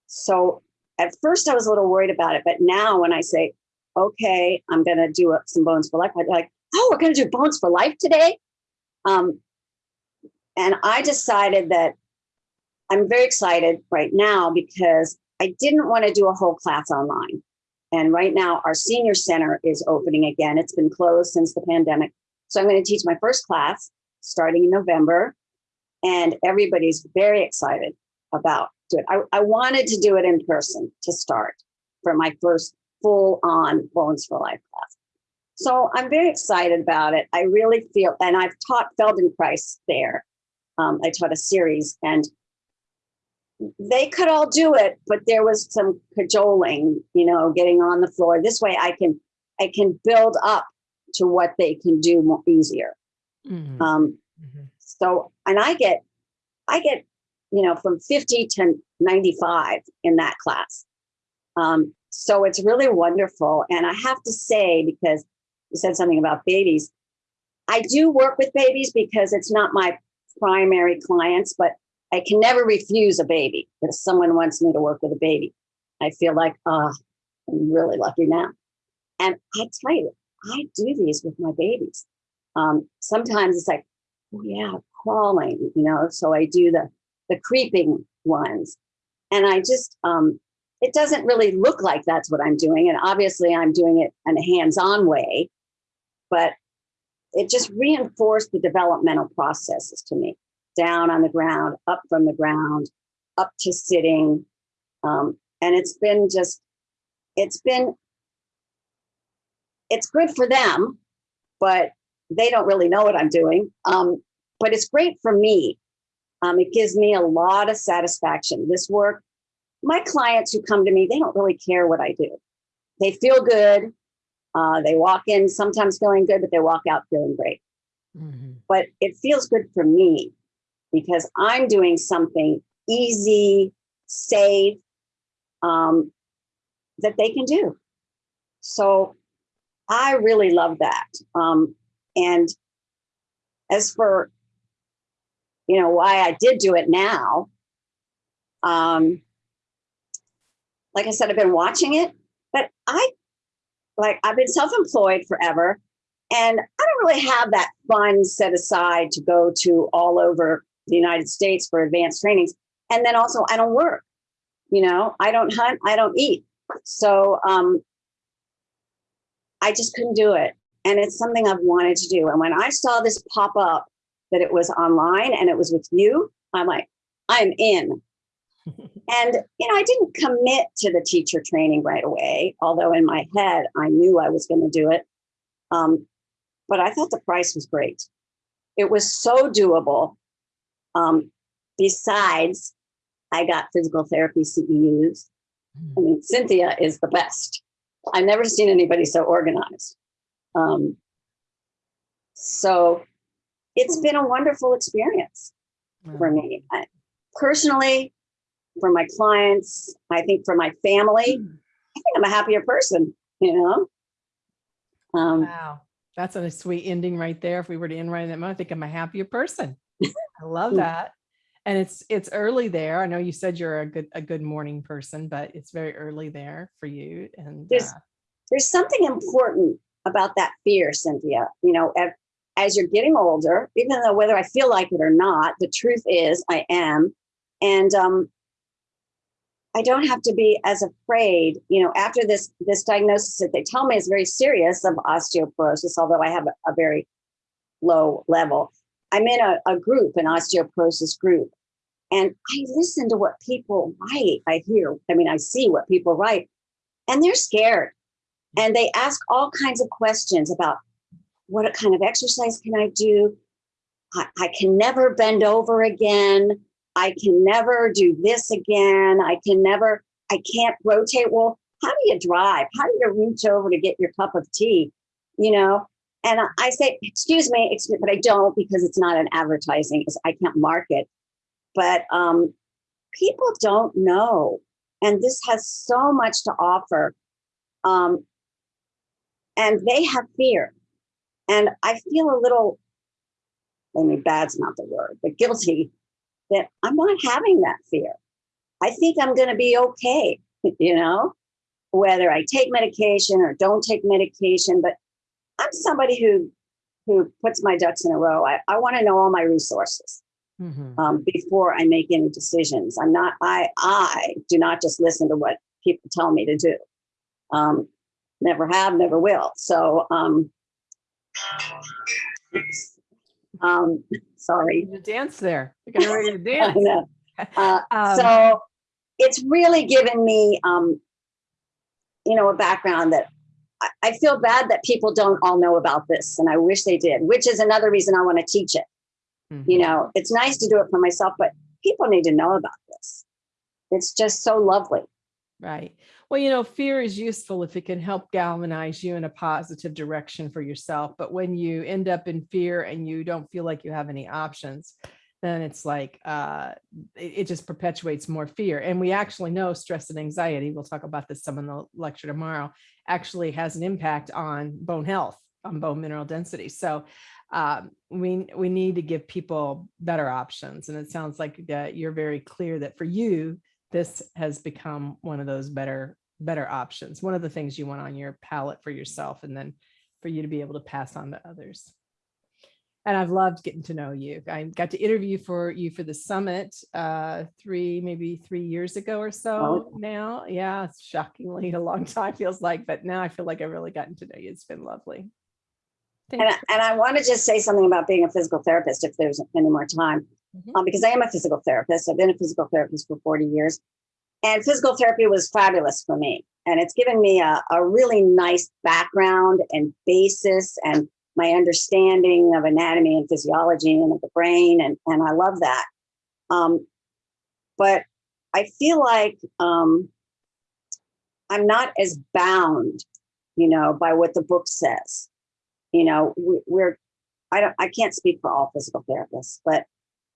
so at first I was a little worried about it, but now when I say, okay, I'm going to do some bones for life, I'm like, oh, we're going to do bones for life today. Um, and I decided that I'm very excited right now because I didn't want to do a whole class online. And right now, our senior center is opening again. It's been closed since the pandemic. So I'm going to teach my first class starting in November. And everybody's very excited about it. I, I wanted to do it in person to start for my first full on Bones for Life class. So I'm very excited about it. I really feel, and I've taught Feldenkrais there. Um, I taught a series and they could all do it, but there was some cajoling, you know, getting on the floor. This way I can, I can build up to what they can do more easier. Mhm, Um, mhm. so, and I get, I get, you know, from 50 to 95 in that class. Um, so it's really wonderful. And I have to say, because you said something about babies, I do work with babies because it's not my primary clients, but I can never refuse a baby. If someone wants me to work with a baby, I feel like, ah, I'm really lucky now. And I tell you, I do these with my babies. Um, sometimes it's like, oh yeah, crawling, you know, so I do the the creeping ones. And I just um it doesn't really look like that's what I'm doing. And obviously I'm doing it in a hands-on way, but it just reinforced the developmental processes to me. Down on the ground, up from the ground, up to sitting. Um, and it's been just, it's been, it's good for them, but they don't really know what I'm doing. Um, but it's great for me. Um, it gives me a lot of satisfaction. This work, my clients who come to me, they don't really care what I do. They feel good. Uh, they walk in sometimes feeling good, but they walk out feeling great. Mhm. But it feels good for me because I'm doing something easy, safe, um, that they can do. So I really love that. Um, and as for, you know, why I did do it now, um, like I said, I've been watching it, but I, like, I've been self-employed forever, and I don't really have that fund set aside to go to all over the United States for advanced trainings. And then also, I don't work. You know, I don't hunt, I don't eat. So um, I just couldn't do it. And it's something I've wanted to do. And when I saw this pop up that it was online and it was with you, I'm like, I'm in. and, you know, I didn't commit to the teacher training right away, although in my head, I knew I was going to do it. Um, but I thought the price was great. It was so doable. Um, besides, I got physical therapy CEUs. I mean, Cynthia is the best. I've never seen anybody so organized. Um, so it's been a wonderful experience for me. I, personally, for my clients, I think for my family, I think I'm a happier person, you know? Um, Wow, that's a sweet ending right there. If we were to end right in that moment, I think I'm a happier person. I love that. And it's it's early there. I know you said you're a good a good morning person, but it's very early there for you. And There's- uh, there's something important about that fear, Cynthia. You know, as, as you're getting older, even though whether I feel like it or not, the truth is I am. And um, I don't have to be as afraid, you know, after this this diagnosis that they tell me is very serious of osteoporosis, although I have a, a very low level. I'm in a, a group, an osteoporosis group, and I listen to what people write. I hear, I mean, I see what people write, and they're scared. And they ask all kinds of questions about what kind of exercise can I do? I, I can never bend over again. I can never do this again. I can never, I can't rotate. Well, how do you drive? How do you reach over to get your cup of tea? You know, and I- say, excuse me, excuse, but I don't because it's not an advertising. I can't market. But um, people don't know, and this has so much to offer. Um, and they have fear, and I feel a little. I mean, bad's not the word, but guilty that I'm not having that fear. I think I'm going to be okay, you know, whether I take medication or don't take medication. But I'm somebody who who puts my ducks in a row. I, I want to know all my resources Mhm. um, before I make any decisions. I'm not. I I do not just listen to what people tell me to do. Um, never have, never will. So. Um, um, sorry. To dance there. You're getting ready to I dance. know. Uh, Um, so it's really given me, um, you know, a background that I, I feel bad that people don't all know about this, and I wish they did. Which is another reason I want to teach it. mhm. You know, it's nice to do it for myself, but people need to know about this. It's just so lovely. Right. Well, you know, fear is useful if it can help galvanize you in a positive direction for yourself. But when you end up in fear and you don't feel like you have any options, then it's like uh, it, it just perpetuates more fear. And we actually know stress and anxiety, we'll talk about this some in the lecture tomorrow, actually has an impact on bone health, on bone mineral density. So um, we we need to give people better options. And it sounds like that you're very clear that for you, this has become one of those better better options one of the things you want on your palette for yourself and then for you to be able to pass on to others and i've loved getting to know you i got to interview for you for the summit uh three maybe three years ago or so now yeah it's shockingly a long time feels like but now i feel like i've really gotten to know you it's been lovely Thank And. I- and I want to just say something about being a physical therapist if there's any more time, Mhm. um, because I am a physical therapist. I've been a physical therapist for 40 years. And physical therapy was fabulous for me. And it's given me a, a really nice background and basis and my understanding of anatomy and physiology and of the brain. And, and I love that. Um, but I feel like um, I'm not as bound, you know, by what the book says you know we, we're i don't i can't speak for all physical therapists but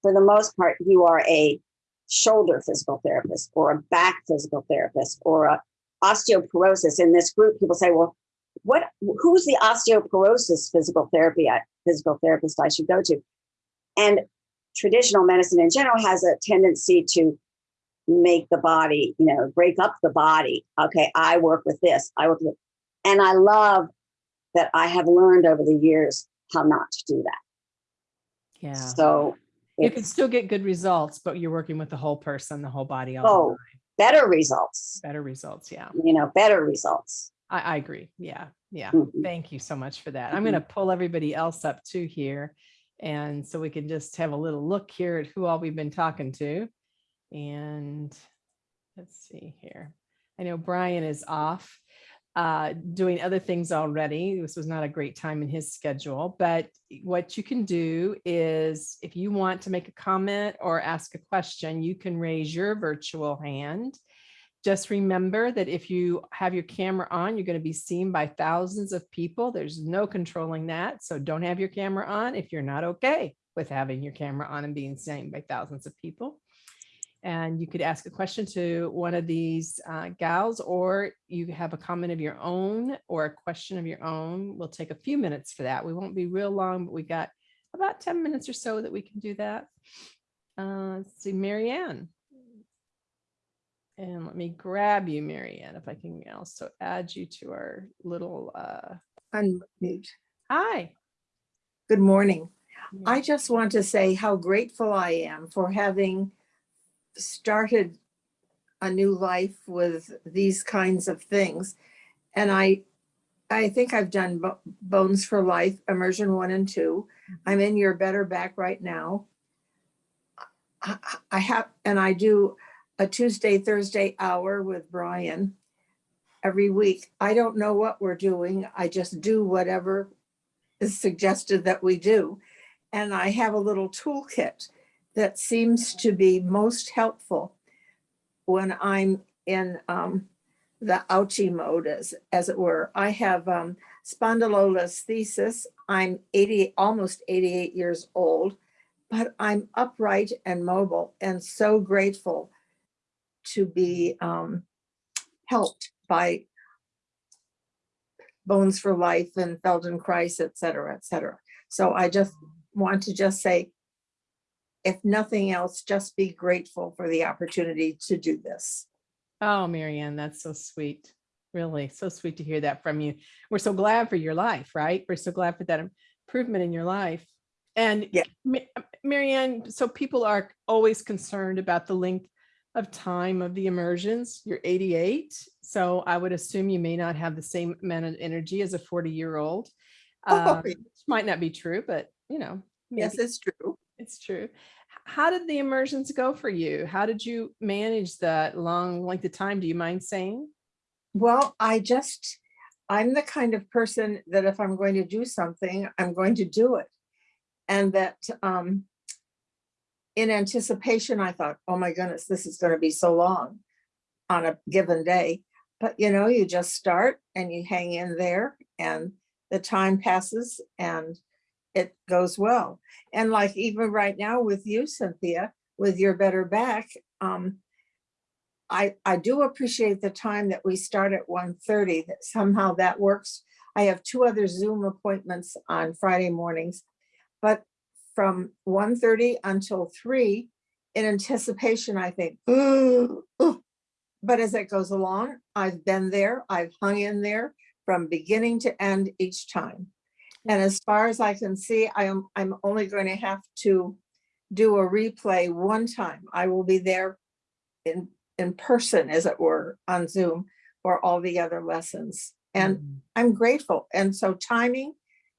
for the most part you are a shoulder physical therapist or a back physical therapist or a osteoporosis in this group people say well what who's the osteoporosis physical therapy I, physical therapist i should go to and traditional medicine in general has a tendency to make the body you know break up the body okay i work with this i work with and i love that I have learned over the years how not to do that. yeah So you can still get good results but you're working with the whole person the whole body all the Oh. time. better results, better results yeah you know, better results. I, I agree. Yeah, yeah. Mhm. Thank you so much for that. I'm going to pull everybody else up too here. And so we can just have a little look here at who all we've been talking to. And let's see here. I know Brian is off uh, doing other things already. This was not a great time in his schedule, but what you can do is if you want to make a comment or ask a question, you can raise your virtual hand. Just remember that if you have your camera on, you're going to be seen by thousands of people. There's no controlling that. So don't have your camera on if you're not okay with having your camera on and being seen by thousands of people. And you could ask a question to one of these uh, gals, or you have a comment of your own or a question of your own. We'll take a few minutes for that. We won't be real long, but we got about 10 minutes or so that we can do that. Uh, let's see, Marianne. And let me grab you, Marianne, if I can also add you to our little, uh, unmute. hi. Good morning. I just want to say how grateful I am for having started a new life with these kinds of things. And I, I think I've done Bones for Life, immersion one and two. I'm in your better back right now. I I have, and I do a Tuesday, Thursday hour with Brian every week. I don't know what we're doing. I just do whatever is suggested that we do. And I have a little toolkit that seems to be most helpful when I'm in um, the ouchie mode, as, as it were. I have um, spondylolisthesis. I'm 80, almost 88 years old, but I'm upright and mobile and so grateful to be um, helped by Bones for Life and Feldenkrais, et cetera, et cetera. So I just want to just say, if nothing else, just be grateful for the opportunity to do this. Oh, Marianne, that's so sweet. Really, so sweet to hear that from you. We're so glad for your life, right? We're so glad for that improvement in your life. And Yeah. Marianne, so people are always concerned about the length of time of the immersions. You're 88, so I would assume you may not have the same amount of energy as a 40 year old. Oh, Um, which might not be true, but you know, Yes, it's true. it's true. How did the immersions go for you? How did you manage that long length of time? Do you mind saying? Well, I just, I'm the kind of person that if I'm going to do something, I'm going to do it. And that um, in anticipation, I thought, oh my goodness, this is going to be so long on a given day. But you know, you just start and you hang in there and the time passes and it goes well. And like even right now with you, Cynthia, with your better back, um, I, I do appreciate the time that we start at 1:30. that somehow that works. I have two other Zoom appointments on Friday mornings. But from 1:30 until three, in anticipation, I think, "Ooh, ooh." but as it goes along, I've been there, I've hung in there from beginning to end each time. And as far as I can see, I am, I'm only going to have to do a replay one time. I will be there in, in person, as it were, on Zoom for all the other lessons. And mm. I'm grateful. And so timing,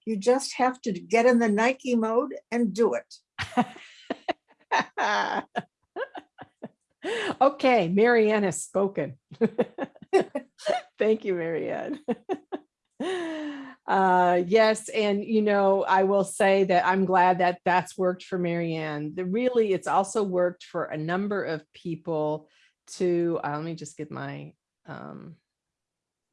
you just have to get in the Nike mode and do it. Okay, Marianne has spoken. Thank you, Marianne. Uh, yes, and you know, I will say that I'm glad that that's worked for Marianne. The really, it's also worked for a number of people to, uh, let me just get my um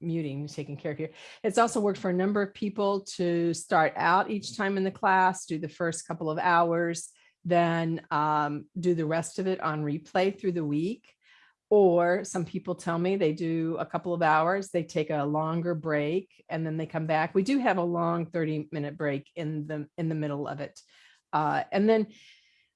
muting taken care of here. It's also worked for a number of people to start out each time in the class, do the first couple of hours, then um, do the rest of it on replay through the week. Or some people tell me they do a couple of hours, they take a longer break and then they come back. We do have a long 30 minute break in the in the middle of it. Uh, and then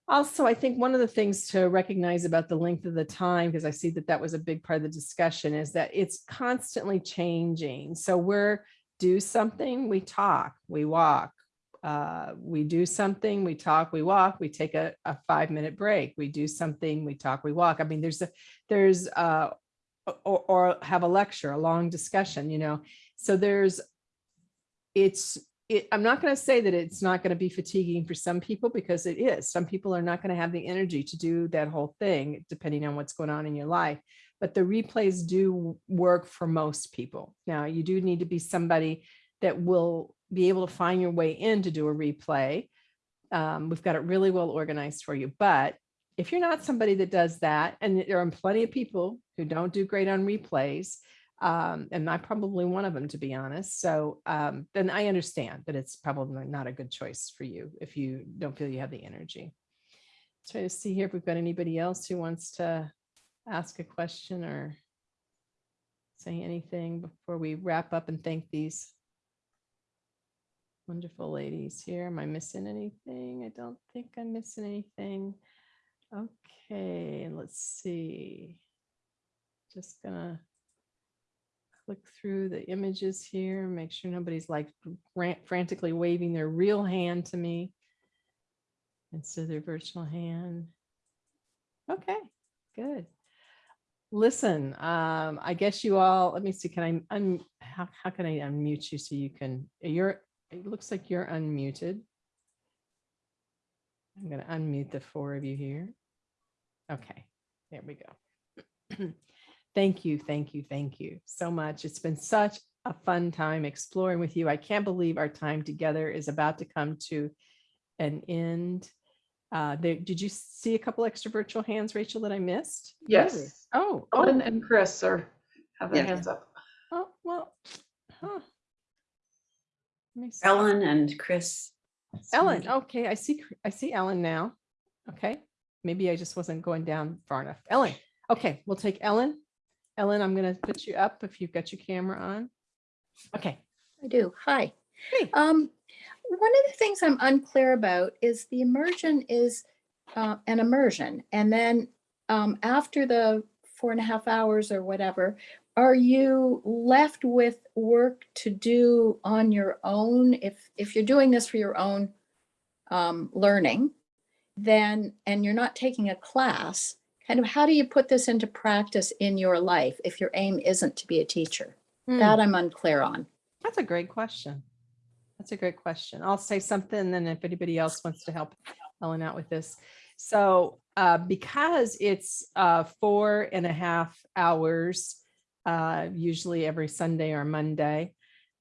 also, I think one of the things to recognize about the length of the time, because I see that that was a big part of the discussion, is that it's constantly changing. So we're do something, we talk, we walk, uh, we do something, we talk, we walk, we take a, a five minute break, we do something, we talk, we walk. I mean, there's a, there's, uh, or, or have a lecture, a long discussion, you know, so there's, it's, it, I'm not going to say that it's not going to be fatiguing for some people because it is. Some people are not going to have the energy to do that whole thing, depending on what's going on in your life. But the replays do work for most people. Now, you do need to be somebody that will be able to find your way in to do a replay. Um, we've got it really well organized for you. But if you're not somebody that does that, and there are plenty of people who don't do great on replays, um, and I'm probably one of them, to be honest. So um, then I understand that it's probably not a good choice for you if you don't feel you have the energy. Try to see here if we've got anybody else who wants to ask a question or say anything before we wrap up and thank these wonderful ladies here. Am I missing anything? I don't think I'm missing anything. Okay, let's see. just gonna click through the images here, make sure nobody's like frantically waving their real hand to me instead of their virtual hand. Okay, good. Listen, um, I guess you all, let me see, can I, un, how, how can I unmute you so you can, you're, it looks like you're unmuted. I'm gonna unmute the four of you here. Okay, there we go. Thank you, thank you, thank you so much. It's been such a fun time exploring with you. I can't believe our time together is about to come to an end. Uh, there, did you see a couple extra virtual hands, Rachel, that I missed? Yes. Oh, Ellen oh, and Chris are, have their Yeah. hands up. oh, well. huh. Let me see. Ellen and Chris. Ellen, okay, I see, I see Ellen now. Okay, maybe I just wasn't going down far enough. Ellen, okay, we'll take Ellen. Ellen, I'm gonna put you up if you've got your camera on. Okay, I do. Hi. Hey. Um, one of the things I'm unclear about is the immersion is uh, an immersion. And then um, after the four and a half hours or whatever, are you left with work to do on your own? If, if you're doing this for your own um, learning, then, and you're not taking a class, kind of how do you put this into practice in your life if your aim isn't to be a teacher? Hmm. That I'm unclear on. that's a great question. That's a great question. I'll say something, and then if anybody else wants to help Ellen out with this. So uh, because it's uh, four and a half hours, uh, usually every Sunday or Monday,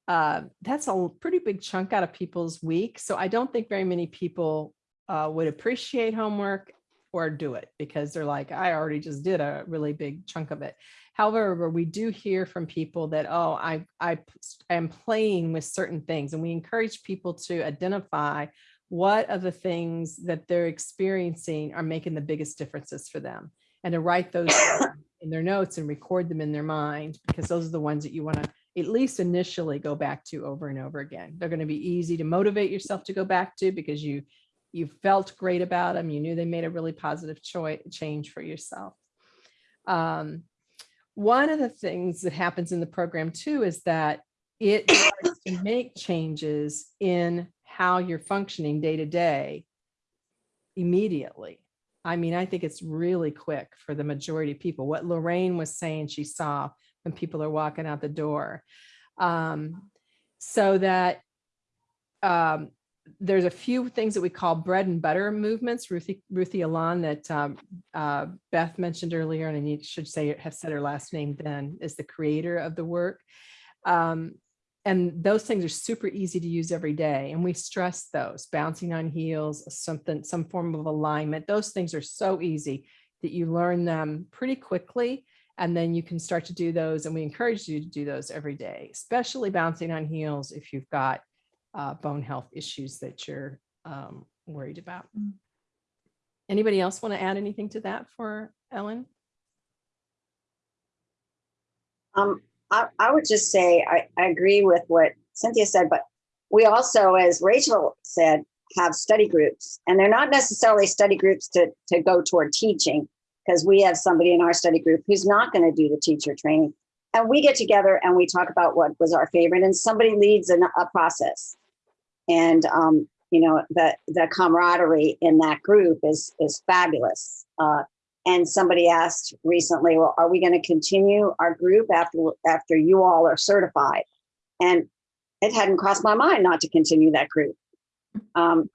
uh, that's a pretty big chunk out of people's week. So I don't think very many people uh, would appreciate homework or do it because they're like, I already just did a really big chunk of it. However, we do hear from people that, oh, I, I am playing with certain things and we encourage people to identify what are the things that they're experiencing are making the biggest differences for them and to write those in their notes and record them in their mind because those are the ones that you want to at least initially go back to over and over again. They're going to be easy to motivate yourself to go back to because you you felt great about them. You knew they made a really positive choice change for yourself. Um, one of the things that happens in the program too is that it starts to make changes in how you're functioning day to day immediately. I mean, I think it's really quick for the majority of people. What Lorraine was saying she saw when people are walking out the door. Um, so that um, there's a few things that we call bread and butter movements. Ruthie, Ruthie Alon that um, uh, Beth mentioned earlier, and I need, should say, have said her last name then, is the creator of the work. Um, and those things are super easy to use every day. And we stress those, bouncing on heels, something, some form of alignment. Those things are so easy that you learn them pretty quickly. And then you can start to do those. And we encourage you to do those every day, especially bouncing on heels if you've got uh, bone health issues that you're um, worried about. Anybody else want to add anything to that for Ellen? Um, I, I would just say, I, I agree with what Cynthia said, but we also, as Rachel said, have study groups and they're not necessarily study groups to, to go toward teaching because we have somebody in our study group who's not going to do the teacher training. And we get together and we talk about what was our favorite and somebody leads an, a process. And, um, you know, the, the camaraderie in that group is, is fabulous. Uh, and somebody asked recently, well, are we going to continue our group after, after you all are certified? And it hadn't crossed my mind not to continue that group. Um,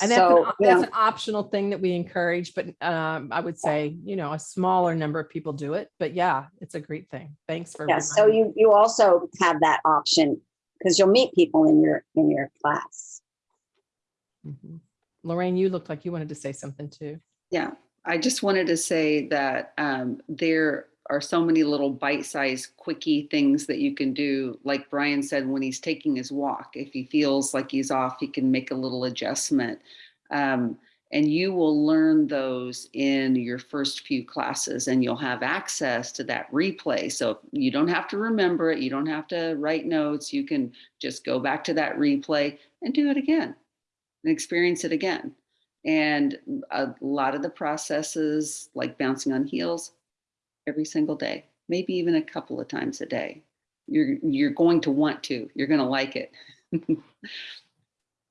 And that's, an, so, you that's know, an optional thing that we encourage, but um, I would say, you know, a smaller number of people do it. But yeah, it's a great thing. Thanks for. yeah, so you, you also have that option because you'll meet people in your, in your class. Mhm. Lorraine, you looked like you wanted to say something too. Yeah, I just wanted to say that um, there are so many little bite-sized quickie things that you can do. Like Brian said, when he's taking his walk, if he feels like he's off, he can make a little adjustment. Um, and you will learn those in your first few classes and you'll have access to that replay. So you don't have to remember it. You don't have to write notes. You can just go back to that replay and do it again and experience it again. And a lot of the processes, like bouncing on heels, every single day. maybe even a couple of times a day. You're, you're going to want to, you're going to like it.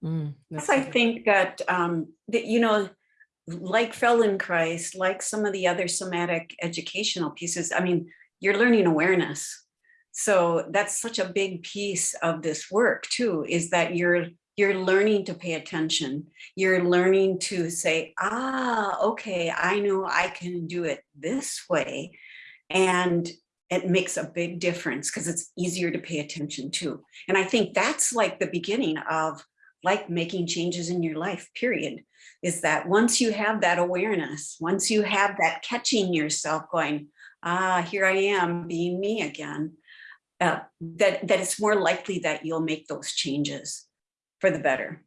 Mm, Yes, I think that, um, that, you know, like Feldenkrais, like some of the other somatic educational pieces, I mean, you're learning awareness. So that's such a big piece of this work too, is that you're, you're learning to pay attention. You're learning to say, ah, okay, I know I can do it this way. And it makes a big difference because it's easier to pay attention to. And I think that's like the beginning of like making changes in your life, period, is that once you have that awareness, once you have that catching yourself going, ah, here I am being me again, uh, that, that it's more likely that you'll make those changes for the better.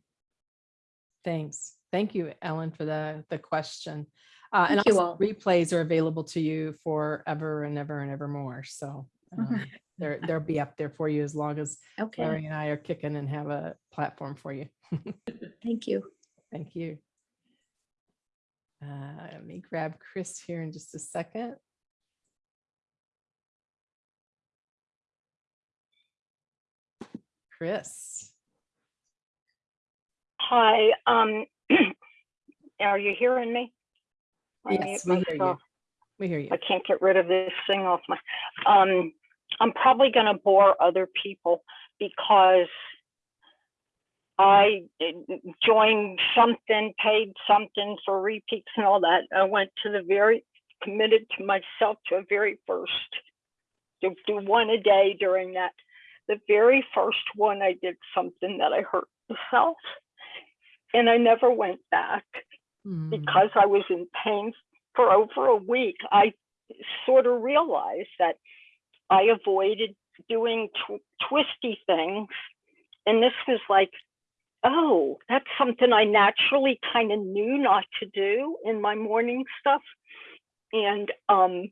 Thanks. Thank you, Ellen, for the, the question. Uh, and Thank also all. replays are available to you forever and ever and ever more. So um, Mhm. They're, they'll be up there for you as long as Okay, Larry and I are kicking and have a platform for you. thank you. Thank you. Uh, Let me grab Chris here in just a second. Chris. Hi, um, are you hearing me? Yes, we hear you. We hear you. I can't get rid of this thing off my, um, I'm probably gonna bore other people because I joined something, paid something for repeats and all that. I went to the very, committed to myself to a very first, to do one a day during that. The very first one, I did something that I hurt myself. And I never went back Mm, because I was in pain for over a week, I sort of realized that I avoided doing tw- twisty things. And this was like, oh, that's something I naturally kind of knew not to do in my morning stuff. And um,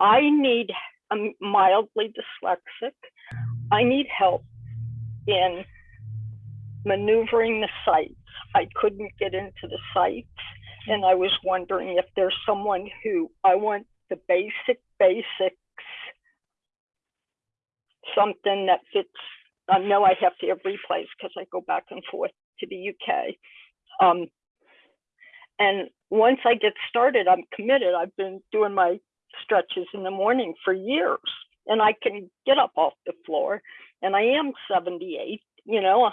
I- need, I'm mildly dyslexic. I need help in maneuvering the sites. I couldn't get into the sites. And I was wondering if there's someone who I want the basic basics, something that fits. I know I have to have replays because I go back and forth to the UK. Um, and once I get started, I'm committed. I've been doing my stretches in the morning for years and I can get up off the floor and I am 78 you know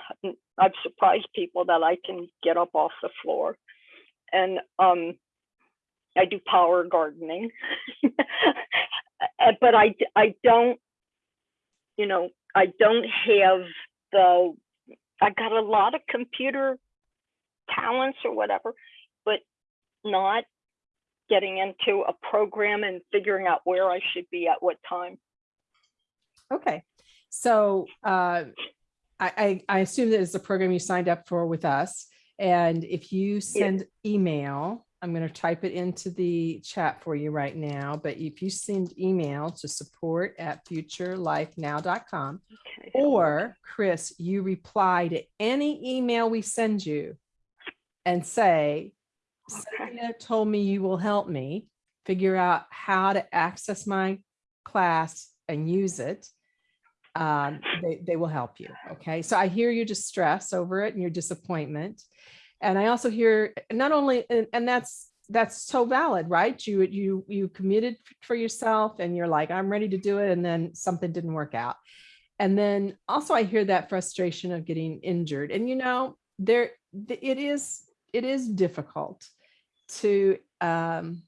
I've surprised people that i can get up off the floor and um i do power gardening. But I don't you know i don't have the i got a lot of computer talents or whatever but not getting into a program and figuring out where i should be at what time. Okay, so uh, I, I, I assume that it's a program you signed up for with us. And if you send email, I'm going to type it into the chat for you right now. But if you send email to support at futurelifenow.com, okay or Chris, you reply to any email we send you and say, Okay. Told me you will help me figure out how to access my class and use it. Um, they, they will help you. Okay. So I hear your distress over it and your disappointment. And I also hear not only, and, and that's, that's so valid, right? You, you, you committed for yourself and you're like, I'm ready to do it. And then something didn't work out. And then also I hear that frustration of getting injured. And you know, there, it is, it is difficult to um,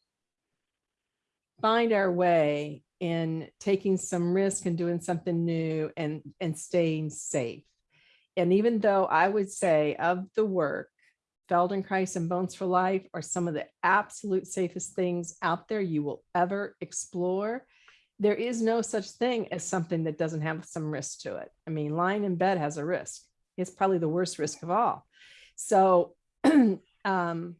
find our way in taking some risk and doing something new and, and staying safe. And even though I would say of the work, Feldenkrais and Bones for Life are some of the absolute safest things out there you will ever explore. There is no such thing as something that doesn't have some risk to it. I mean, lying in bed has a risk. It's probably the worst risk of all. So um,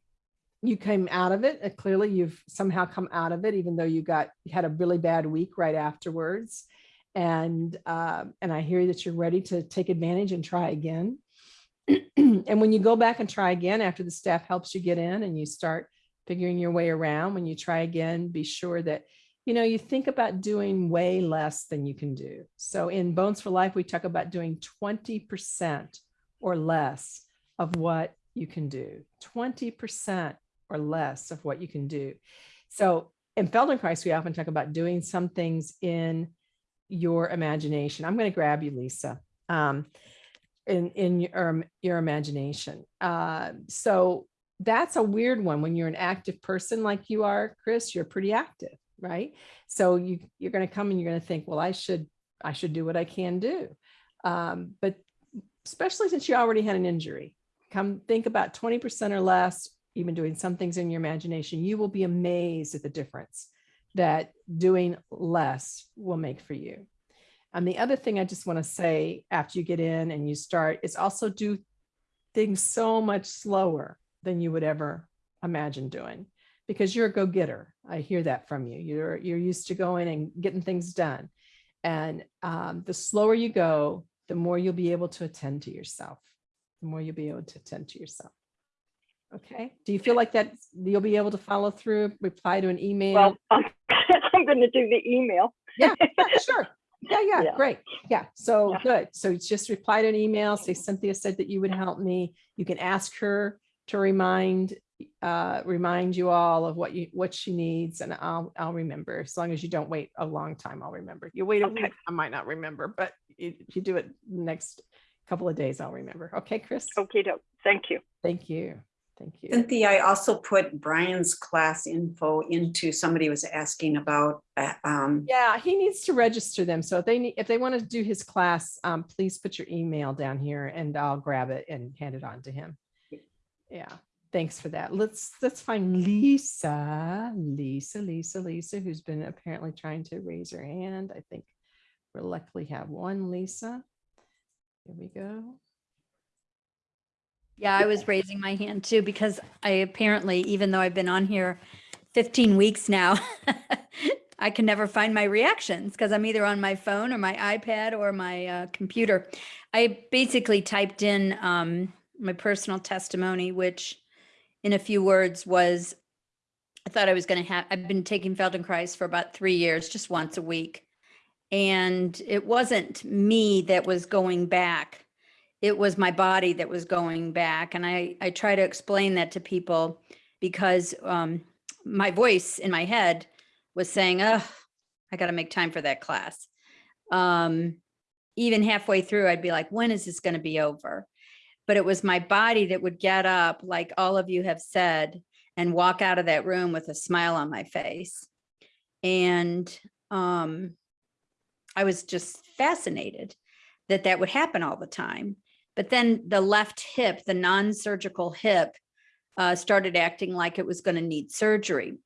you came out of it. clearly, you've somehow come out of it, even though you got you had a really bad week right afterwards. And uh, and I hear that you're ready to take advantage and try again. and when you go back and try again after the staff helps you get in and you start figuring your way around. When you try again, be sure that, you know, you think about doing way less than you can do. So in Bones for Life, we talk about doing 20% or less of what you can do, 20% or less of what you can do. So in Feldenkrais, we often talk about doing some things in your imagination. I'm going to grab you, Lisa. Um, in in your um, your imagination. Uh, so that's a weird one when you're an active person like you are, Chris. You're pretty active, right? So you you're going to come and you're going to think, well, I should I should do what I can do. Um, but especially since you already had an injury, come think about 20% or less, even doing some things in your imagination. You will be amazed at the difference that doing less will make for you. And the other thing I just want to say after you get in and you start is also do things so much slower than you would ever imagine doing because you're a go-getter. I hear that from you. You're you're used to going and getting things done. And um, the slower you go, the more you'll be able to attend to yourself. The more you'll be able to attend to yourself. Okay. Do you feel like that you'll be able to follow through, reply to an email? Well, I'm, I'm going to do the email. yeah, sure. Yeah, yeah, Yeah. great. Yeah, so Yeah. good. So just reply to an email, say Cynthia said that you would help me. You can ask her to remind, uh, remind you all of what you, what she needs and I'll, I'll remember. As long as you don't wait a long time, I'll remember. You wait a Okay. week, I might not remember, but if you do it next couple of days, I'll remember. Okay, Chris? Okay, doke. Thank you. Thank you. Thank you. Cynthia, I also put Brian's class info into, somebody was asking about, uh, um, Yeah, he needs to register them. So if they need, if they want to do his class, um, please put your email down here and I'll grab it and hand it on to him. Yeah, thanks for that. Let's, let's find Lisa, Lisa, Lisa, Lisa, who's been apparently trying to raise her hand. I think we'll luckily have one Lisa. Here we go. Yeah, I was raising my hand too because I apparently, even though I've been on here 15 weeks now, I can never find my reactions because I'm either on my phone or my iPad or my uh, computer. I basically typed in um, my personal testimony, which in a few words was I thought I was going to have, I've been taking Feldenkrais for about three years, just once a week. And it wasn't me that was going back it was my body that was going back and i i try to explain that to people because um my voice in my head was saying oh i got to make time for that class. Um even halfway through i'd be like when is this going to be over? But it was my body that would get up like all of you have said and walk out of that room with a smile on my face. And um i was just fascinated that that would happen all the time but then the left hip, the non-surgical hip, uh, started acting like it was going to need surgery.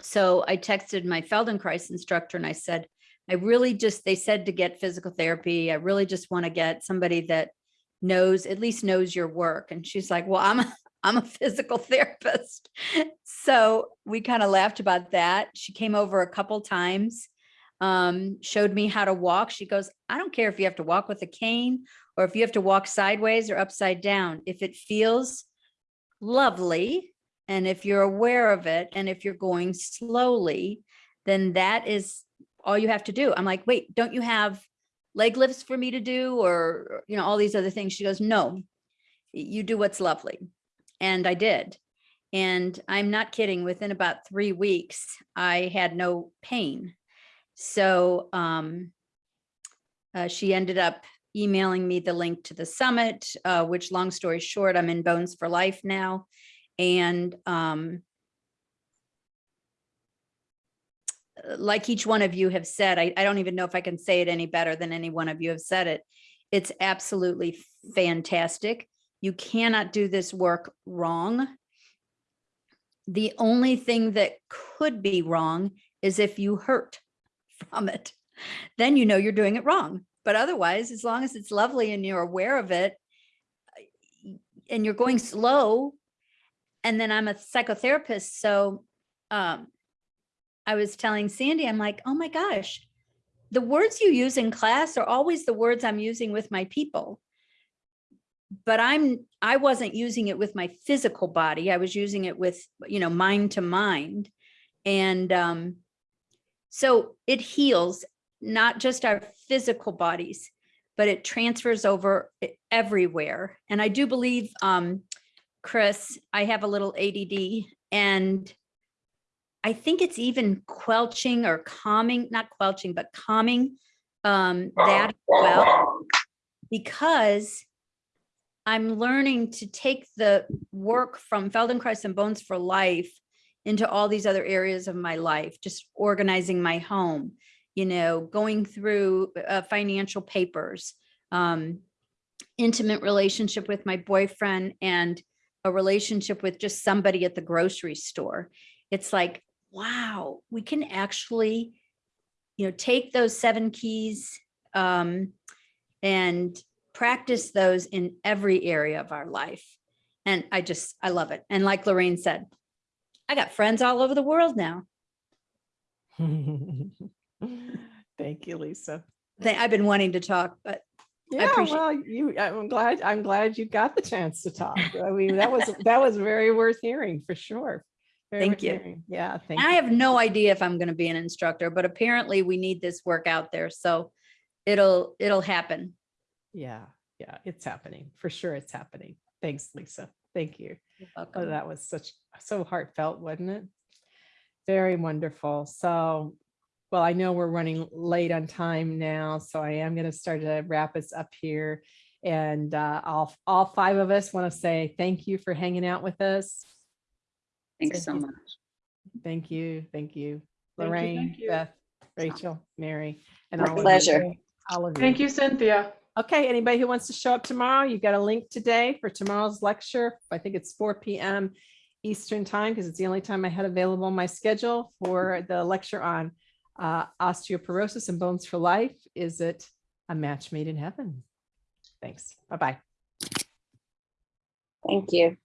So I texted my Feldenkrais instructor and I said, I really just, they said to get physical therapy. I really just want to get somebody that knows, at least knows your work. And she's like, well, I'm, a, I'm a physical therapist. So we kind of laughed about that. She came over a couple times, um, showed me how to walk. She goes, I don't care if you have to walk with a cane or if you have to walk sideways or upside down, if it feels lovely, and if you're aware of it, and if you're going slowly, then that is all you have to do. I'm like, wait, don't you have leg lifts for me to do? Or, you know, all these other things. She goes, no, you do what's lovely. And I did. And I'm not kidding, within about three weeks, I had no pain. So um, uh, she ended up emailing me the link to the summit, uh, which long story short, I'm in Bones for Life now. And um, uh, like each one of you have said, I, I don't even know if I can say it any better than any one of you have said it. It's absolutely fantastic. You cannot do this work wrong. The only thing that could be wrong is if you hurt from it. Then you know you're doing it wrong. But otherwise, as long as it's lovely and you're aware of it uh, and you're going slow, and then I'm a psychotherapist. So um, I was telling Sandy, I'm like, oh my gosh, the words you use in class are always the words I'm using with my people. but I'm, I wasn't using it with my physical body. I was using it with, you know, mind to mind. And um, so it heals not just our physical bodies, but it transfers over everywhere. And I do believe, um, Chris, I have a little ADD and I think it's even quelching or calming, not quelching, but calming um, that well. Because I'm learning to take the work from Feldenkrais and Bones for Life into all these other areas of my life, just organizing my home, you know, going through uh, financial papers, um, intimate relationship with my boyfriend and a relationship with just somebody at the grocery store. It's like, wow, we can actually, you know, take those seven keys um, and practice those in every area of our life. And I just, I love it. And like Lorraine said, I got friends all over the world now. Thank you, Lisa. I've been wanting to talk, but Yeah, appreciate- well, you, I'm glad, I'm glad you got the chance to talk. I mean, that was, that was very worth hearing for sure. Very Thank you. hearing. Yeah, thank I you. have no idea if I'm going to be an instructor, but apparently we need this work out there. So it'll, it'll happen. Yeah, yeah, it's happening. For sure, it's happening. Thanks, Lisa. Thank you. You're Oh, that was such, so heartfelt, wasn't it? Very wonderful. So, well, I know we're running late on time now, so I am going to start to wrap us up here. And uh, all, all five of us want to say thank you for hanging out with us. Thanks so Thank you. much. Thank you, thank you. Thank you, Lorraine, thank you. Beth, Rachel, Mary, and My all of you. pleasure. All of you. Thank you, Cynthia. Okay, anybody who wants to show up tomorrow, you've got a link today for tomorrow's lecture. I think it's four PM Eastern time because it's the only time I had available on my schedule for the lecture on uh, osteoporosis and bones for life. Is it a match made in heaven? Thanks. Bye-bye. Thank you.